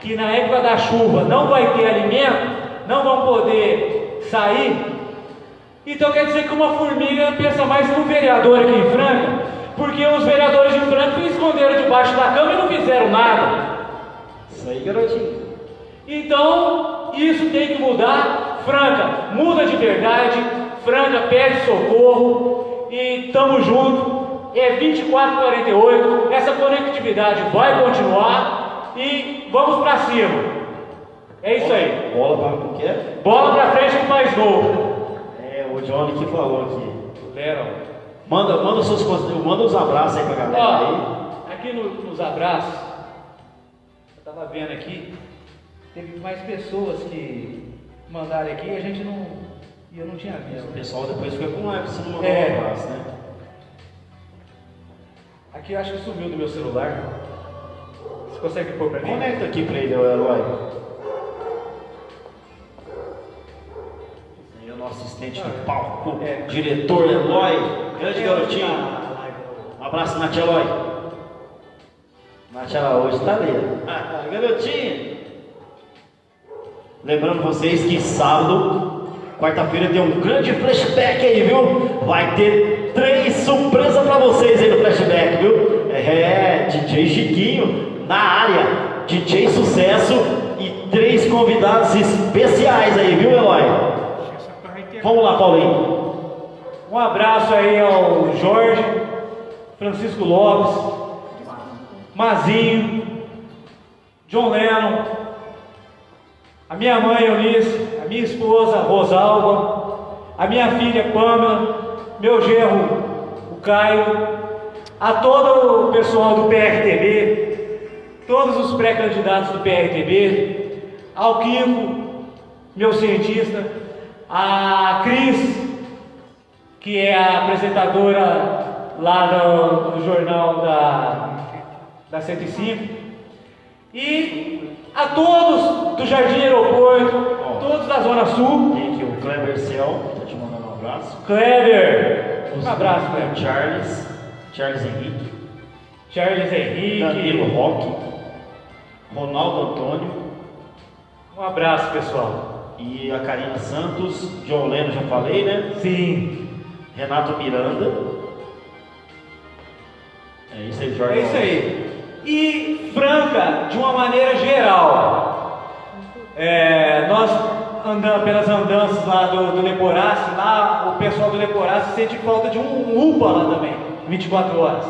B: que na época da chuva não vai ter alimento, não vão poder sair, então quer dizer que uma formiga pensa mais no vereador aqui em Franca, porque os vereadores de Franca esconderam debaixo da cama e não fizeram nada.
A: Isso aí, garotinho.
B: Então, isso tem que mudar. Franca, muda de verdade. Franca, pede socorro. E tamo junto. É 2448. Essa conectividade vai continuar. E vamos para cima. É isso aí.
A: Bola para o quê?
B: Bola para frente com mais novo.
A: É, o Johnny que falou aqui.
B: Leram.
A: Manda, manda, seus, manda os abraços aí pra galera
B: Ó,
A: aí.
B: Aqui no, nos abraços, eu tava vendo aqui, teve mais pessoas que mandaram aqui e a gente não. Eu não tinha
A: O
B: visto.
A: pessoal depois fica com raiva se não mandar
B: É.
A: um abraço, né?
B: Aqui eu acho que sumiu do meu celular. Você consegue pôr pra mim?
A: Conecta aqui pra ele, o Eloy. Esse aí é o nosso assistente de palco,
B: É.
A: diretor Eloy, grande garotinho. Um abraço, Nath Eloy. Nath Araújo tá ali. Ah. Lembrando vocês que sábado, quarta-feira, tem um grande flashback aí, viu? Vai ter três surpresas pra vocês aí no flashback, viu? É, DJ Chiquinho na área, DJ Sucesso e três convidados especiais aí, viu, Eloy? Vamos lá, Paulinho.
B: Um abraço aí ao Jorge, Francisco Lopes, Mazinho, John Lennon, a minha mãe Eunice, a minha esposa Rosalba, a minha filha Pamela, meu genro, o Caio, a todo o pessoal do PRTB, todos os pré-candidatos do PRTB, ao Kiko, meu cientista, a Cris, que é a apresentadora lá no, no jornal da, da 105, e a todos do Jardim Aeroporto, todos da Zona Sul,
A: Tem aqui o Kleber Cel, tá te mandando um abraço.
B: Kleber, um abraço, Kleber,
A: Charles, Charles Henrique,
B: Charles Henrique,
A: Danilo Roque, Ronaldo Antônio
B: um abraço pessoal.
A: e a Karina Santos, John Leno, já falei, né?
B: Sim,
A: Renato Miranda. É isso aí, Jorge.
B: é isso aí. E Franca, de uma maneira geral, É, nós andando pelas andanças lá do, do Leporace, lá o pessoal do Leporace sente falta de um, UPA lá também, 24 horas.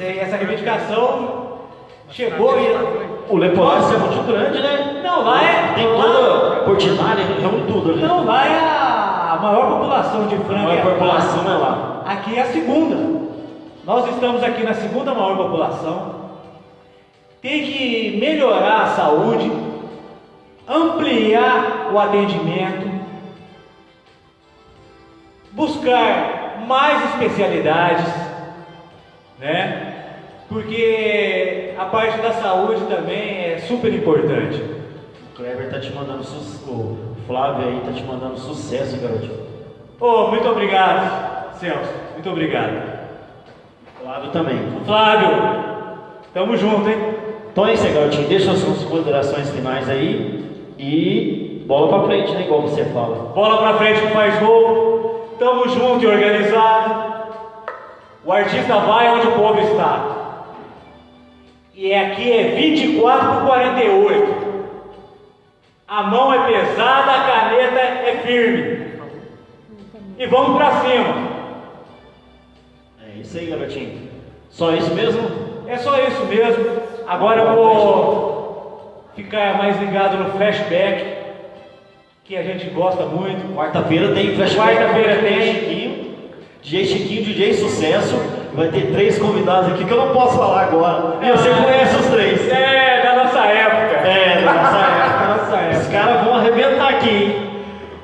B: Essa reivindicação chegou e.
A: O Leporace é muito grande, né?
B: Não, lá é.
A: Tem toda Portinari, reúne tudo ali.
B: Não, lá é a maior população de
A: A
B: Franca.
A: maior
B: é
A: população é lá.
B: Aqui é a segunda. Nós estamos aqui na segunda maior população. Tem que melhorar a saúde, ampliar o atendimento, buscar mais especialidades, né? Porque a parte da saúde também é super importante.
A: O Kleber tá te mandando sucesso. O Flávio aí tá te mandando sucesso, garotinho.
B: Oh, muito obrigado, Celso. Muito obrigado.
A: Flávio também.
B: Flávio, tamo junto, hein?
A: É aí, garotinho. Deixa as suas considerações finais aí. E bola pra frente, né? Igual você fala.
B: Bola pra frente que faz gol. Tamo junto e organizado. O artista vai onde o povo está. E aqui é 24 por 48. A mão é pesada, a caneta é firme. E vamos pra cima.
A: É isso aí, garotinho. Só isso mesmo?
B: É só isso mesmo. Agora eu vou ficar mais ligado no flashback, que a gente gosta muito.
A: Quarta-feira tem flashback.
B: Quarta-feira tem.
A: Chiquinho. DJ Chiquinho, DJ Sucesso. Vai ter três convidados aqui que eu não posso falar agora. E você conhece os três.
B: É, da nossa época.
A: É, da nossa época.
B: Da nossa época.
A: Os caras vão arrebentar aqui, hein?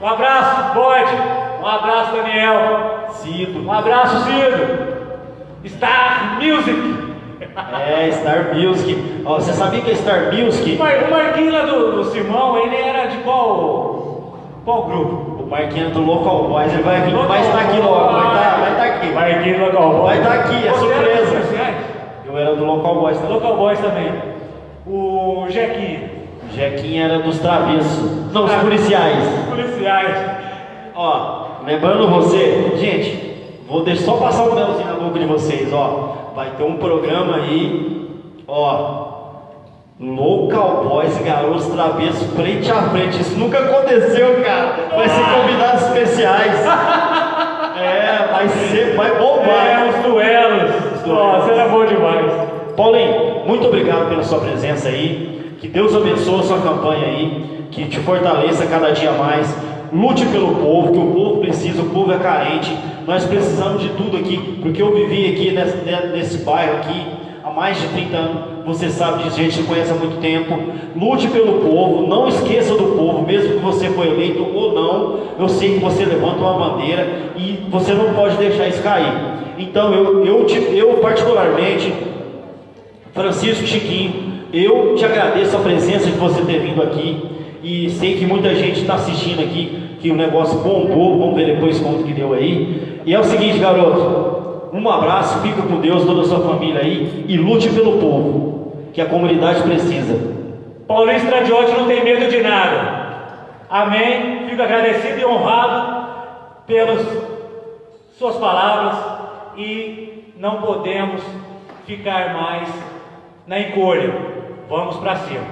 B: Um abraço, Bode. Um abraço, Daniel.
A: Cido.
B: Um abraço, Cido. Star Music.
A: É, Star Music. Ó, você sabia que é Star
B: O
A: Music?
B: Mar- o Marquinhos lá do, do Simão, ele era de qual, qual grupo?
A: O Marquinhos do Local Boys, ele vai vir, vai estar aqui logo, vai estar, vai estar aqui.
B: Marquinhos Local Boys.
A: Vai estar aqui, é
B: Você
A: surpresa. Eu era do Local Boys também.
B: Local Boys também. O Jequinho.
A: O Jequinho era dos travessos. Não, os
B: Ah.
A: policiais.
B: Policiais.
A: Ó, lembrando você, gente, vou deixar só passar um melzinho na boca de vocês, ó. Vai ter um programa aí, ó. Local Boys, garotos travessos, frente a frente. Isso nunca aconteceu, cara. Vai ser convidados especiais. É, vai ser, vai bombar.
B: É, os duelos. Nossa, era bom demais.
A: Paulinho, muito obrigado pela sua presença aí. Que Deus abençoe a sua campanha aí. Que te fortaleça cada dia mais. Lute pelo povo, que o povo precisa, o povo é carente. Nós precisamos de tudo aqui, porque eu vivi aqui nesse, nesse bairro aqui há mais de 30 anos. Você sabe disso, gente conhece há muito tempo. Lute pelo povo, não esqueça do povo, mesmo que você foi eleito ou não. Eu sei que você levanta uma bandeira e você não pode deixar isso cair. Então eu, eu, eu particularmente Francisco Chiquinho, eu te agradeço a presença de você ter vindo aqui e sei que muita gente está assistindo aqui, que o negócio bombou, vamos ver depois quanto que deu aí. E é o seguinte, garoto, um abraço, fica com Deus, toda a sua família aí e lute pelo povo, que a comunidade precisa.
B: Paulinho Stradiotti não tem medo de nada. Amém. Fico agradecido e honrado pelas suas palavras e não podemos ficar mais na encolha. Vamos para cima.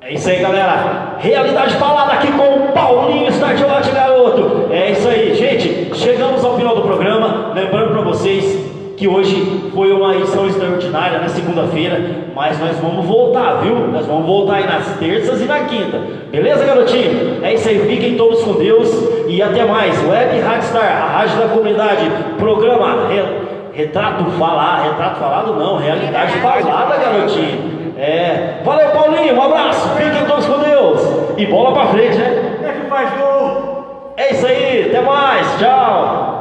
A: É isso aí, galera. Realidade falada aqui com o Paulinho Stadiotti, garoto. É isso aí, gente. Chegamos ao final do programa. Lembrando para vocês que hoje foi uma edição extraordinária na segunda-feira, mas nós vamos voltar, viu? Nós vamos voltar aí nas terças e na quinta. Beleza, garotinho? É isso aí. Fiquem todos com Deus e até mais. Web Radstar, a rádio da comunidade. Programa Re- Retrato Falar. Retrato Falado não, Realidade Falada, garotinho. É. Valeu, Paulinho. Um abraço. Fiquem todos com Deus. E bola pra frente, né?
B: É que faz gol.
A: É isso aí, até mais, tchau!